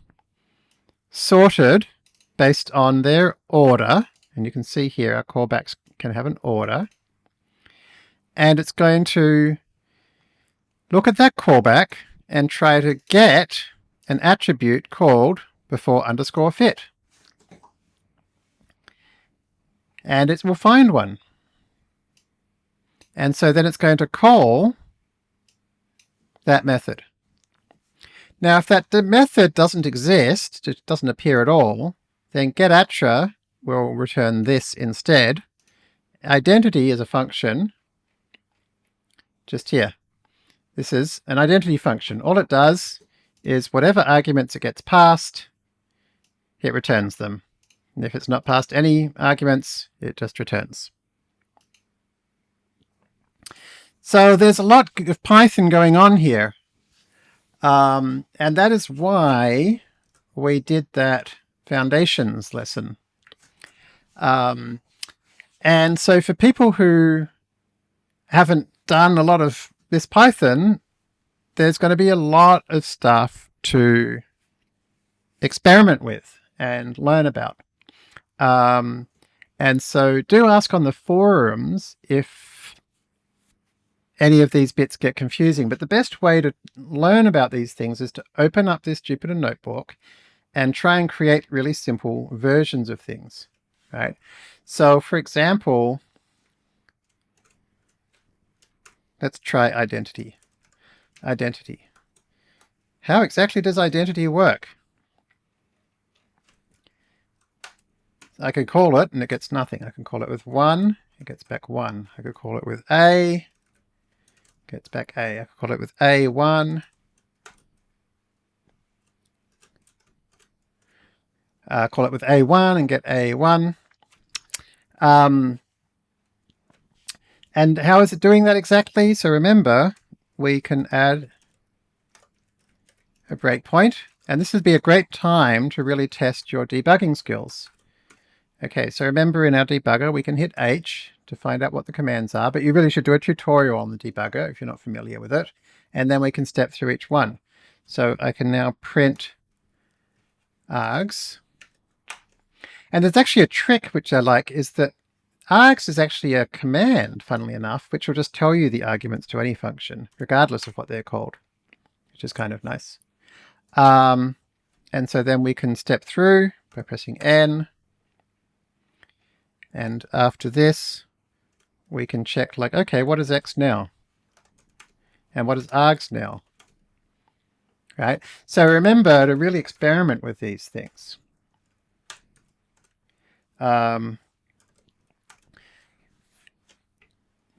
A: sorted based on their order, and you can see here our callbacks can have an order, and it's going to look at that callback and try to get an attribute called before underscore fit. And it will find one. And so then it's going to call that method. Now if that method doesn't exist, it doesn't appear at all, then getattr will return this instead. Identity is a function just here. This is an identity function. All it does is whatever arguments it gets passed, it returns them. And if it's not passed any arguments, it just returns. So there's a lot of Python going on here. Um, and that is why we did that foundations lesson. Um, and so for people who haven't done a lot of this Python, there's going to be a lot of stuff to experiment with and learn about. Um, and so do ask on the forums if any of these bits get confusing. But the best way to learn about these things is to open up this Jupyter Notebook and try and create really simple versions of things, right? So for example, let's try identity. Identity. How exactly does identity work? I could call it and it gets nothing. I can call it with 1, it gets back 1. I could call it with A, gets back A. I could call it with A1. Uh, call it with A1 and get A1. Um, and how is it doing that exactly? So remember, we can add a breakpoint, and this would be a great time to really test your debugging skills. Okay, so remember in our debugger we can hit H to find out what the commands are, but you really should do a tutorial on the debugger if you're not familiar with it, and then we can step through each one. So I can now print args. And there's actually a trick which I like is that args is actually a command, funnily enough, which will just tell you the arguments to any function, regardless of what they're called, which is kind of nice. Um, and so then we can step through by pressing N, And after this, we can check like, okay, what is x now? And what is args now? Right? So remember to really experiment with these things. Um,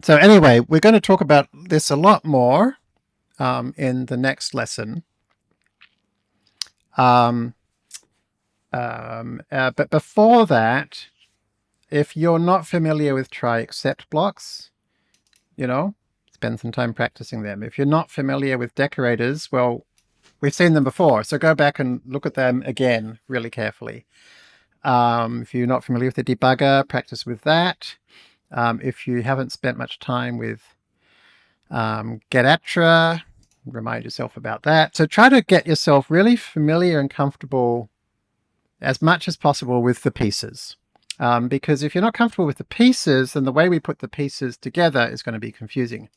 A: so anyway, we're going to talk about this a lot more um, in the next lesson. Um, um, uh, but before that, if you're not familiar with try except blocks, you know, spend some time practicing them. If you're not familiar with decorators, well, we've seen them before, so go back and look at them again really carefully. Um, if you're not familiar with the debugger, practice with that. Um, if you haven't spent much time with um, getattr, remind yourself about that. So try to get yourself really familiar and comfortable as much as possible with the pieces. Um, because if you're not comfortable with the pieces, then the way we put the pieces together is going to be confusing.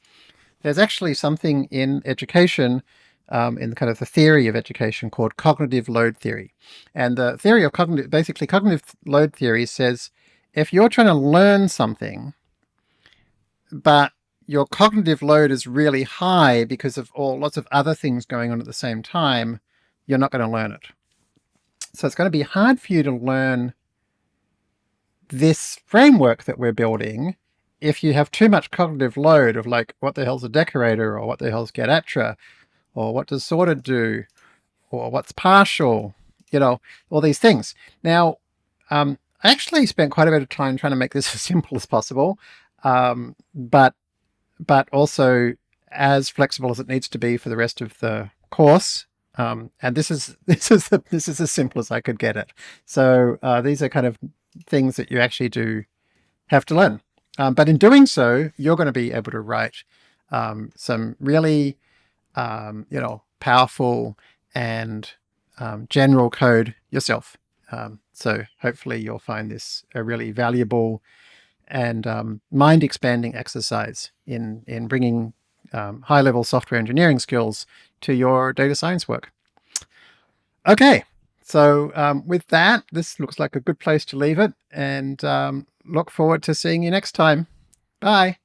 A: There's actually something in education, um, in the kind of the theory of education called cognitive load theory. And the theory of cognitive, basically cognitive load theory says, if you're trying to learn something, but your cognitive load is really high because of all lots of other things going on at the same time, you're not going to learn it. So it's going to be hard for you to learn this framework that we're building, if you have too much cognitive load of like, what the hell's a decorator, or what the hell's getattr, or what does sorted do, or what's partial, you know, all these things. Now, um, I actually spent quite a bit of time trying to make this as simple as possible, um, but but also as flexible as it needs to be for the rest of the course. Um, and this is this is the, this is as simple as I could get it. So uh, these are kind of things that you actually do have to learn. Um, but in doing so, you're going to be able to write um, some really, um, you know, powerful and um, general code yourself. Um, so hopefully you'll find this a really valuable and um, mind-expanding exercise in, in bringing high-level software engineering skills to your data science work. Okay, so um, with that, this looks like a good place to leave it and um, look forward to seeing you next time. Bye.